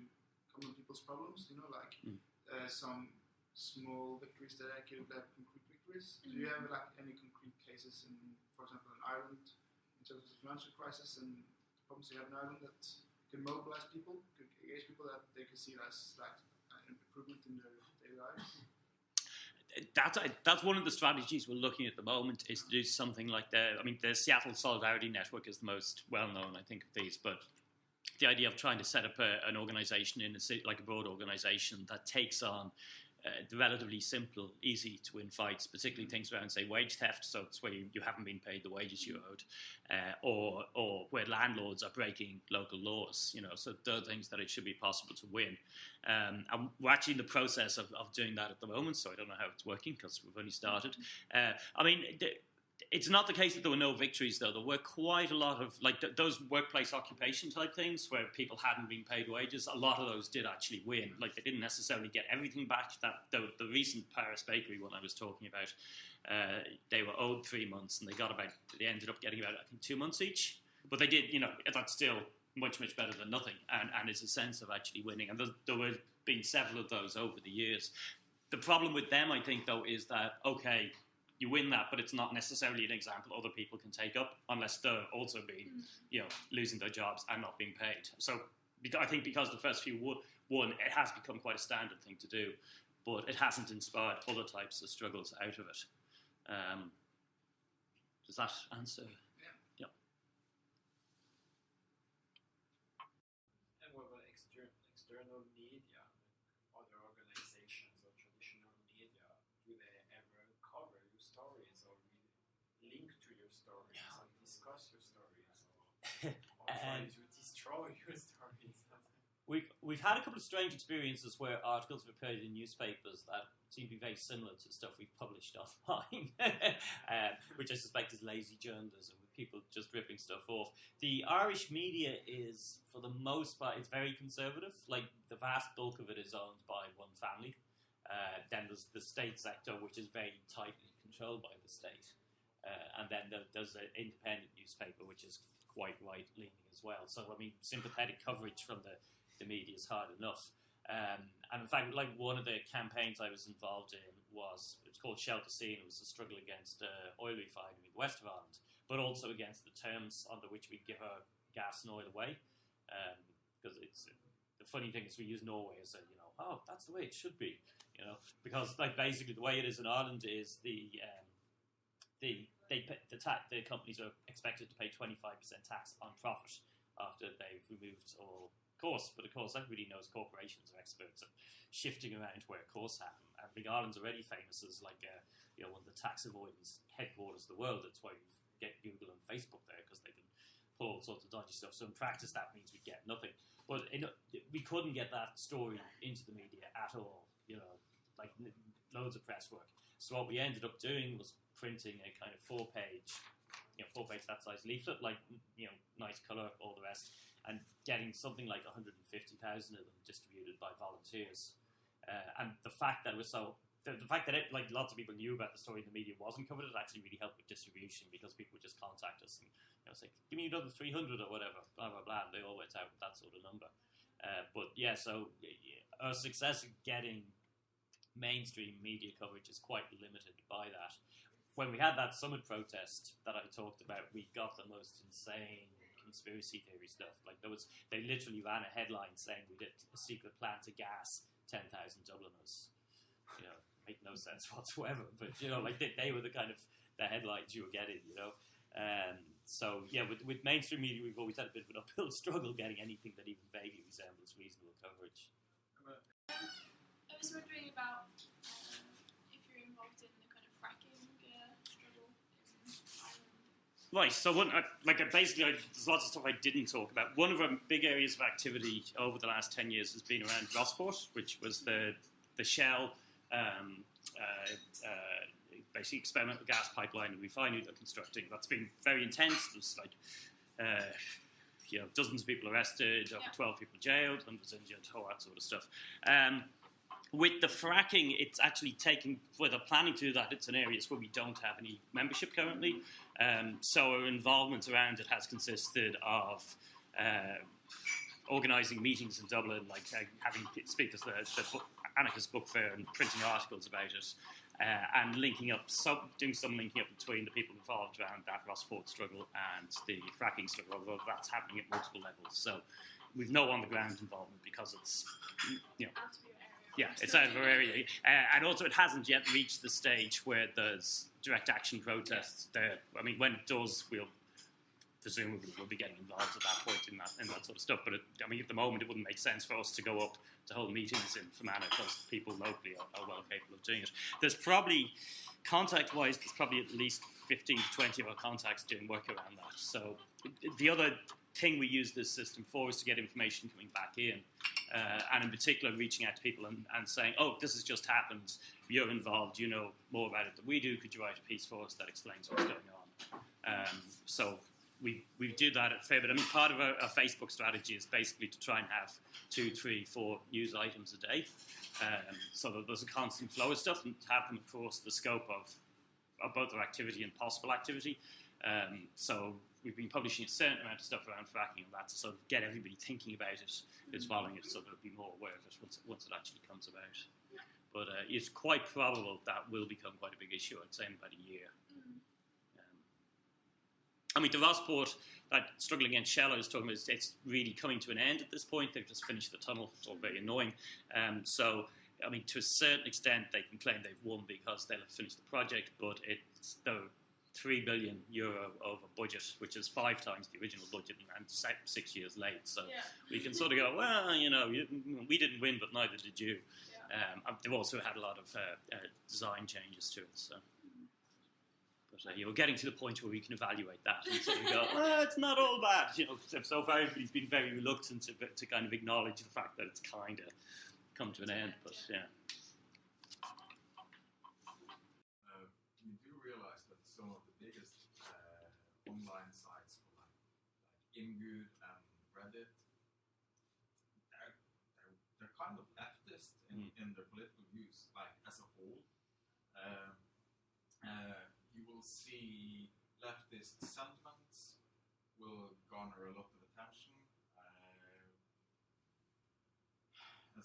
common people's problems. You know, like Mm. uh, some small victories that actually have concrete victories. Do you mm-hmm. have like any concrete cases in, for example, in Ireland, in terms of the financial crisis and the problems you have in Ireland that can mobilize people, could engage people that they can see as like an improvement in their daily lives? that's that's one of the strategies we're looking at the moment is to do something like the I mean the Seattle Solidarity Network is the most well known I think of these, but the idea of trying to set up a, an organization in a city, like a broad organization that takes on uh, relatively simple, easy to win fights, particularly things around, say, wage theft. So it's where you, you haven't been paid the wages you owed, uh, or or where landlords are breaking local laws. You know, so they're things that it should be possible to win. Um, and we're actually in the process of, of doing that at the moment. So I don't know how it's working because we've only started. Uh, I mean. The, it's not the case that there were no victories, though. There were quite a lot of like th- those workplace occupation type things where people hadn't been paid wages. A lot of those did actually win. Like they didn't necessarily get everything back. That the, the recent Paris Bakery one I was talking about, uh, they were owed three months and they got about. They ended up getting about I think two months each. But they did, you know, that's still much much better than nothing, and and it's a sense of actually winning. And there, there were been several of those over the years. The problem with them, I think, though, is that okay, you win that, but it's not necessarily an example other people can take up unless they're also being, you know, losing their jobs and not being paid. So I think because the first few won, it has become quite a standard thing to do, but it hasn't inspired other types of struggles out of it. Um, does that answer? And what about external external media, other organizations or traditional media? Do they ever cover your stories or really link to your stories or discuss your stories or, Um, to destroy your stories? We've we've had a couple of strange experiences where articles have appeared in newspapers that seem to be very similar to stuff we've published offline, uh, which I suspect is lazy journalism with people just ripping stuff off. The Irish media is, for the most part, it's very conservative. Like the vast bulk of it is owned by one family. Uh, then there's the state sector, which is very tightly controlled by the state, uh, and then there's an independent newspaper which is quite right leaning as well. So I mean, sympathetic coverage from the the media is hard enough. Um, and in fact, like one of the campaigns I was involved in was it's called Shell to Sea and it was a struggle against uh, oil refining in the west of Ireland, but also against the terms under which we give our gas and oil away. Because it's the funny thing is we use Norway as a you know oh that's the way it should be you know because like basically the way it is in Ireland is the um, the they pay, the the companies are expected to pay twenty five percent tax on profit after they've removed all costs. But of course, everybody knows corporations are experts at shifting around where costs happen. And Big Ireland's already famous as like a, you know one of the tax avoidance headquarters of the world. That's why you get Google and Facebook there because they can pull all sorts of dodgy stuff. So in practice, that means we get nothing. But in, we couldn't get that story into the media at all. You know, like loads of press work. So what we ended up doing was printing a kind of four-page, you know, four-page that size leaflet, like you know, nice color, all the rest, and getting something like 150,000 of them distributed by volunteers. Uh, and the fact that it was so, the, the fact that it, like lots of people knew about the story in the media wasn't covered, it actually really helped with distribution because people would just contact us and you know, say, give me another 300 or whatever, blah, blah, blah. And they all went out with that sort of number. Uh, but yeah, so y- y- our success in getting mainstream media coverage is quite limited by that. When we had that summit protest that I talked about, we got the most insane conspiracy theory stuff. Like there was, they literally ran a headline saying we did a secret plan to gas ten thousand Dubliners. You know, make no sense whatsoever. But you know, like they, they were the kind of the headlines you were getting. You know, um, so yeah, with, with mainstream media, we've always had a bit of an uphill struggle getting anything that even vaguely resembles reasonable coverage. I was wondering about um, if you're involved in the kind of fracking uh, struggle in Ireland. Right. So one, uh, like uh, basically, I, there's lots of stuff I didn't talk about. One of our big areas of activity over the last ten years has been around Rossport, which was the the Shell. Um, uh, uh, basically, experimental gas pipeline and refinery they're constructing. That's been very intense. There's like, uh, you know, dozens of people arrested, over Yeah. 12 people jailed, hundreds injured, all that sort of stuff. Um, with the fracking, it's actually taking, where they're planning to do that, it's an area where we don't have any membership currently. Um, so our involvement around it has consisted of uh, organising meetings in Dublin, like uh, having speakers at the, book, Anarchist Book Fair and printing articles about it, uh, and linking up, doing some linking up between the people involved around that Rossport struggle and the fracking struggle, although that's happening at multiple levels. So we've no on the ground involvement because it's, you know, Out of your area. yeah, it's out of. Uh, and also, it hasn't yet reached the stage where there's direct action protests there. I mean, when it does, we'll presumably we'll be getting involved at that point in that, in that sort of stuff. But it, I mean, at the moment, it wouldn't make sense for us to go up to hold meetings in Fermanagh because people locally are, are well capable of doing it. There's probably, contact-wise, there's probably at least 15 to 20 of our contacts doing work around that. So the other thing we use this system for is to get information coming back in. Uh, and in particular, reaching out to people and, and saying, oh, this has just happened. You're involved. You know more about it than we do. Could you write a piece for us that explains what's going on? Um, so we, we do that at fair bit. I mean, part of our, our Facebook strategy is basically to try and have two, three, four news items a day um, so that there's a constant flow of stuff and have them across the scope of, of both our activity and possible activity. Um, so we've been publishing a certain amount of stuff around fracking and that to sort of get everybody thinking about it, who's mm. following it, so they'll be more aware of it once, once it actually comes about. But uh, it's quite probable that will become quite a big issue, I'd say, in about a year. Mm. Um, I mean, the Rossport, that struggle against Shell I was talking about, it's really coming to an end at this point. They've just finished the tunnel. It's all very mm. annoying. Um, so I mean, to a certain extent, they can claim they've won because they'll have finished the project, but it's, they're 3 billion euro of a budget, which is five times the original budget and six years late. So yeah. we can sort of go, well, you know, we didn't win, but neither did you. Yeah. Um, they've also had a lot of uh, uh, design changes to it. So. But uh, you're getting to the point where we can evaluate that and so go, well, it's not all bad. You know, so far everybody's been very reluctant to, to kind of acknowledge the fact that it's kind of come to an end. But yeah. Imgur and Reddit, they're, they're, they're kind of leftist in, in their political views, like as a whole. Um, uh, you will see leftist sentiments will garner a lot of attention. Uh,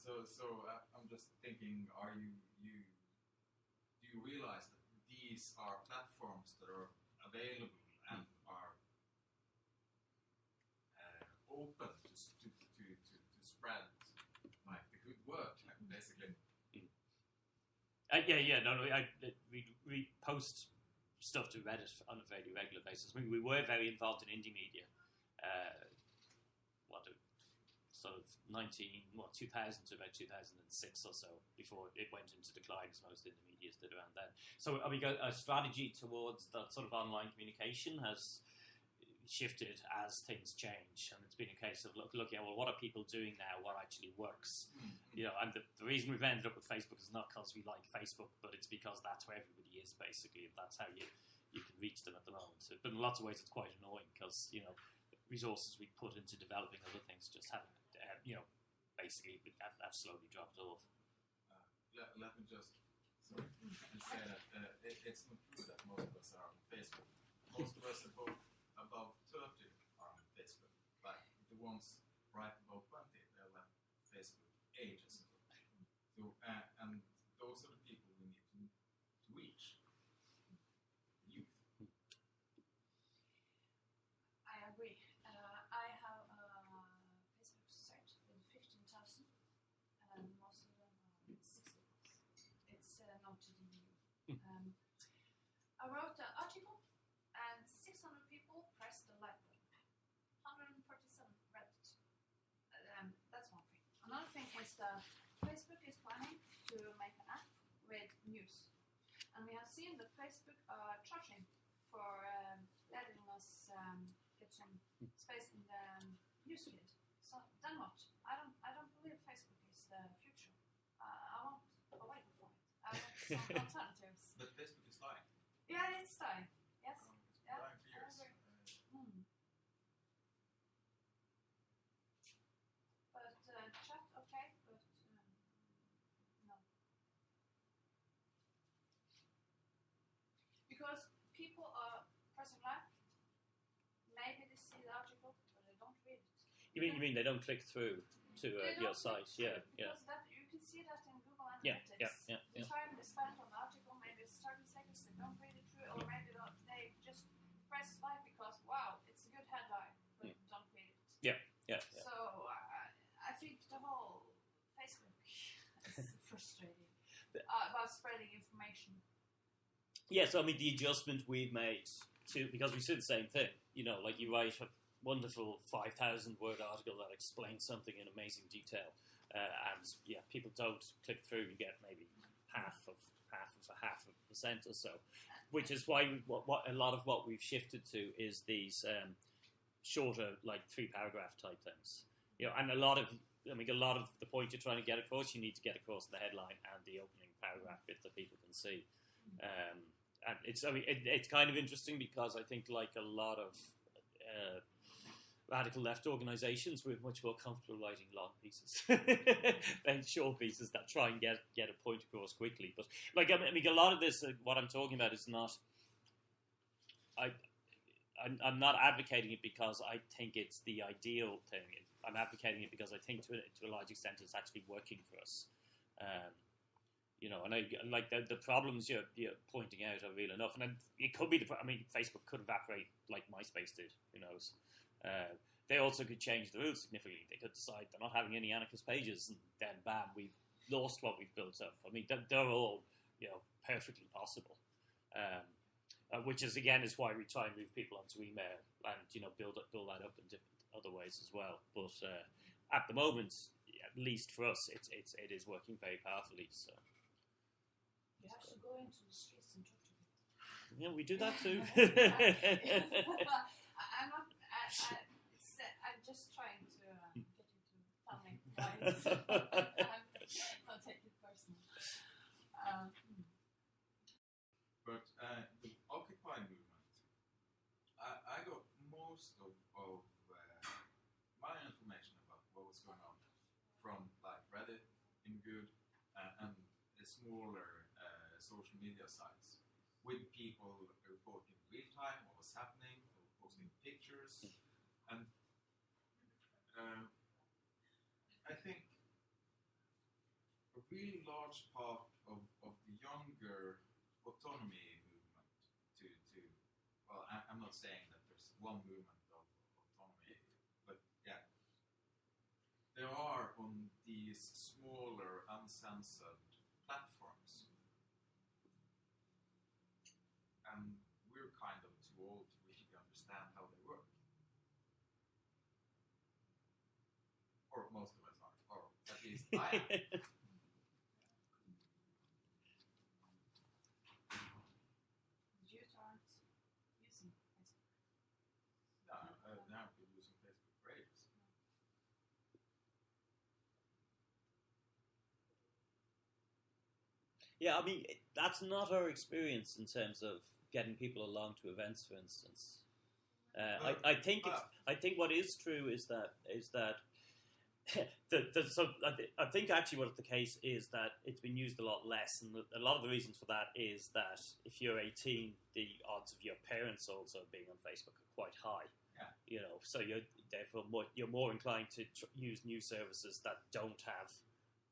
so, so uh, I'm just thinking, are you you do you realize that these are platforms that are available and are uh, open to, to, to, to, spread like the good work, like basically? uh, yeah, yeah. No, no. I, I- we we post stuff to Reddit on a very regular basis. I mean, we were very involved in Indymedia. Uh, what sort of 19, what, 2000 to about 2006 or so before it went into decline, as most Indymedias did around then. So I mean, a strategy towards that sort of online communication has shifted as things change, and it's been a case of look, looking at well, what are people doing now? What actually works? You know, and the, the reason we've ended up with Facebook is not because we like Facebook, but it's because that's where everybody is basically, and that's how you you can reach them at the moment. So, but in lots of ways, it's quite annoying because you know resources we put into developing other things just haven't, uh, you know, basically have, have slowly dropped off. Uh, let, let me just sorry, and say that uh, it, it's not true that most of us are on Facebook. Most of us above, above 30 are on Facebook. But the ones right above 20, they left Facebook ages ago. So, uh, and those are the people we need to, to reach. Youth. I agree. Uh, I have a Facebook site with 15,000 and most of them are 60 It's uh, not to the new. Um, I wrote an article and 600 people pressed the like button. 147 read it. Um, that's one thing. Another thing is that Facebook is planning to make an app with news. And we have seen that Facebook are charging for um, letting us um, get some space in the um, newsfeed. So then what? I don't, I don't believe Facebook is the future. Uh, I want wait for it. I want some alternatives. But Facebook is lying. Yeah, it's time. Yes. Um, it's been Yeah, lying for I years. agree. Uh, Hmm. But uh, chat, okay, but um, no. Because people are pressing like, maybe see the article, but they don't read it. You mean, you mean they don't click through to uh, your site? Yeah, yeah. That, you can see that in Google Yeah, Analytics. yeah, yeah, The yeah. time they spend on the article, maybe it's 30 seconds, they don't read it through, or maybe they just press like because, wow, it's a good headline, but don't read it. Yeah, yeah. So uh, I think the whole Facebook is frustrating uh, about spreading information. Yes, I mean the adjustment we've made to because we said the same thing. You know, like you write a wonderful five thousand word article that explains something in amazing detail, uh, and yeah, people don't click through. You get maybe half of half of a half of a percent or so, which is why we, what, what a lot of what we've shifted to is these um, shorter, like three paragraph type things. You know, and a lot of I mean, a lot of the point you're trying to get across, you need to get across the headline and the opening paragraph bit that people can see. Um, it's I mean it, it's kind of interesting because I think like a lot of uh, radical left organisations, we're much more comfortable writing long pieces than short pieces that try and get get a point across quickly. But like I mean, a lot of this, uh, what I'm talking about is not. I. I'm, I'm not advocating it because I think it's the ideal thing. I'm advocating it because I think to a, to a large extent it's actually working for us. Um, you know, and I like the, the problems you're, you're pointing out are real enough, and then it could be the. I mean, Facebook could evaporate like MySpace did. Who knows? Uh, they also could change the rules significantly. They could decide they're not having any anarchist pages, and then bam, we've lost what we've built up. I mean, they're, they're all you know perfectly possible. Um, uh, which is again is why we try and move people onto email and you know build up, build that up in different other ways as well. But uh, at the moment, at least for us, it's it's it is working very powerfully. So You have to go into the streets and talk to people. yeah, we do that too. I, I'm not. I, I, uh, I'm just trying to uh, get you to tell me why it's. I'll take it personally. Um, But uh, the Occupy movement, I, I got most of, of uh, my information about what was going on from like Reddit, Imgur, uh, and the smaller uh, social media sites with people reporting real time what was happening, posting pictures, and uh, I think a really large part of, of the younger autonomy movement to, to well, I, I'm not saying that there's one movement of autonomy, but yeah, there are on these smaller, uncensored platforms. And we're kind of too old to really understand how they work. Or most of us are, or at least I am. the youth aren't using Facebook. No, uh, now using Facebook for ages. yeah, I mean that's not our experience in terms of getting people along to events, for instance. Uh, I, I think it's, I think what is true is that is that the, the, so I, thi- I think actually what the case is that it's been used a lot less, and a lot of the reasons for that is that if you're 18, the odds of your parents also being on Facebook are quite high. Yeah. You know, so you're therefore more, you're more inclined to tr- use new services that don't have,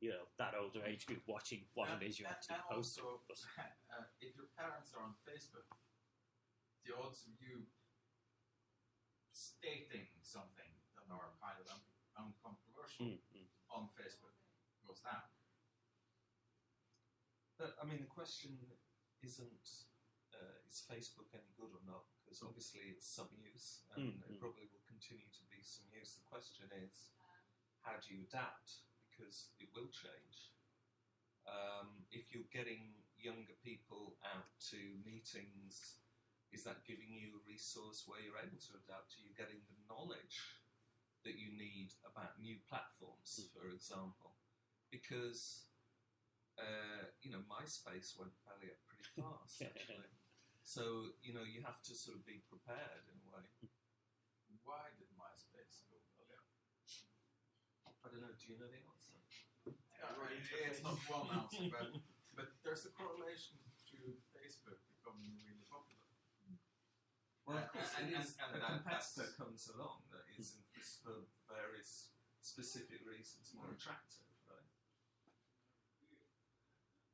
you know, that older age group watching what And- it is you're and- actually and posting. also, uh, if your parents are on Facebook, the odds of you stating something that are kind of un- Mm, mm. on Facebook goes down. But I mean, the question isn't uh, is Facebook any good or not? Because obviously it's some use, and Mm, it mm. probably will continue to be some use. The question is, how do you adapt? Because it will change. Um, if you're getting younger people out to meetings, is that giving you a resource where you're able to adapt? Are you getting the knowledge that you need about new platforms, for example? Because uh, you know, MySpace went belly up pretty fast, actually. So, you know, you have to sort of be prepared in a way. Why did MySpace go belly up? I don't know, do you know the answer? Yeah, right, it's not one answer, but, but there's a correlation to Facebook becoming really popular. Well, of course, and- it is, and- and a that- competitor that's- comes along that is, in- for various specific reasons, more attractive, right?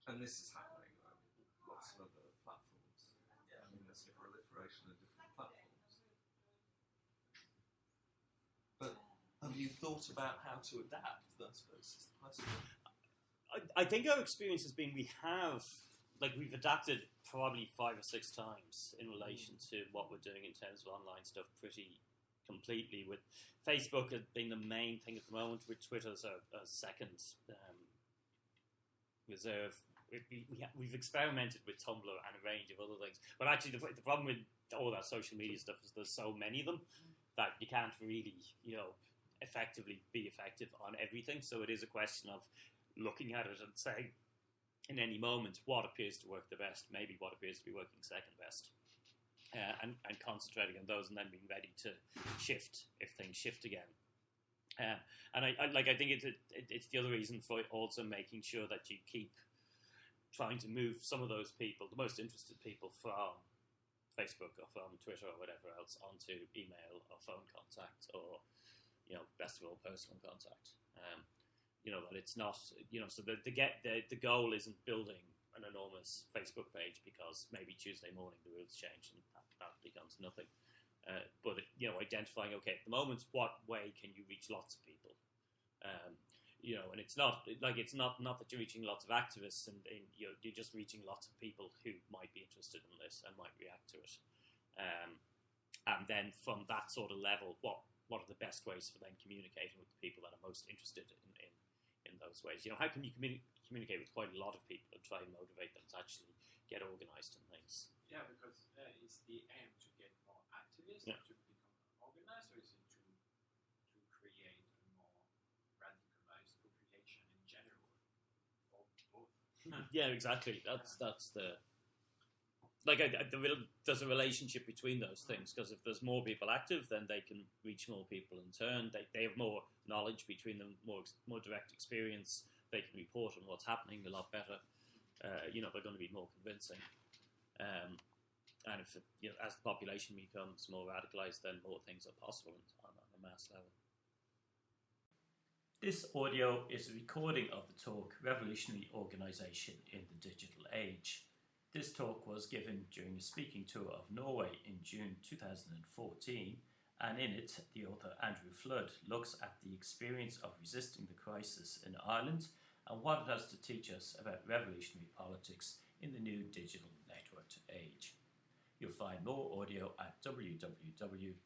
And this is happening right, with lots of other platforms. I mean, there's a proliferation of different platforms. But have you thought about how to adapt? I suppose the question. I, I think our experience has been we have like we've adapted probably five or six times in relation to what we're doing in terms of online stuff pretty completely with Facebook being the main thing at the moment with Twitter's a, a second um, reserve. We, we, we experimented with Tumblr and a range of other things but actually the, the problem with all that social media stuff is there's so many of them that you can't really you know effectively be effective on everything. So it is a question of looking at it and saying, in any moment, what appears to work the best, maybe what appears to be working second best, uh, and, and concentrating on those, and then being ready to shift if things shift again. Uh, and I, I like I think it's it, it's the other reason for also making sure that you keep trying to move some of those people, the most interested people, from Facebook or from Twitter or whatever else onto email or phone contact or you know best of all personal contact. Um, you know that it's not you know so the the get the, the goal isn't building an enormous Facebook page because maybe Tuesday morning the rules change and that, that becomes nothing. Uh, but you know, identifying okay at the moment, what way can you reach lots of people? Um, you know, and it's not like it's not not that you're reaching lots of activists and, and you're, you're just reaching lots of people who might be interested in this and might react to it. Um, and then from that sort of level, what what are the best ways for then communicating with the people that are most interested in, in those ways. You know, how can you communi- communicate with quite a lot of people and try and motivate them to actually get organised and things? Yeah, because uh, is the aim to get more activists Yeah. to become organized, or is it to to create a more radicalized population in general, or both? Yeah, exactly. That's that's the like there's a relationship between those things because if there's more people active, then they can reach more people in turn. They, they have more knowledge between them, more more direct experience. They can report on what's happening a lot better. Uh, you know, they're going to be more convincing. Um, and if you know, as the population becomes more radicalized, then more things are possible on, on a mass level. This audio is a recording of the talk Revolutionary Organisation in the Digital Age. This talk was given during a speaking tour of Norway in June 2014, and in it, the author Andrew Flood looks at the experience of resisting the crisis in Ireland and what it has to teach us about revolutionary politics in the new digital networked age. You'll find more audio at www.wsm.ie.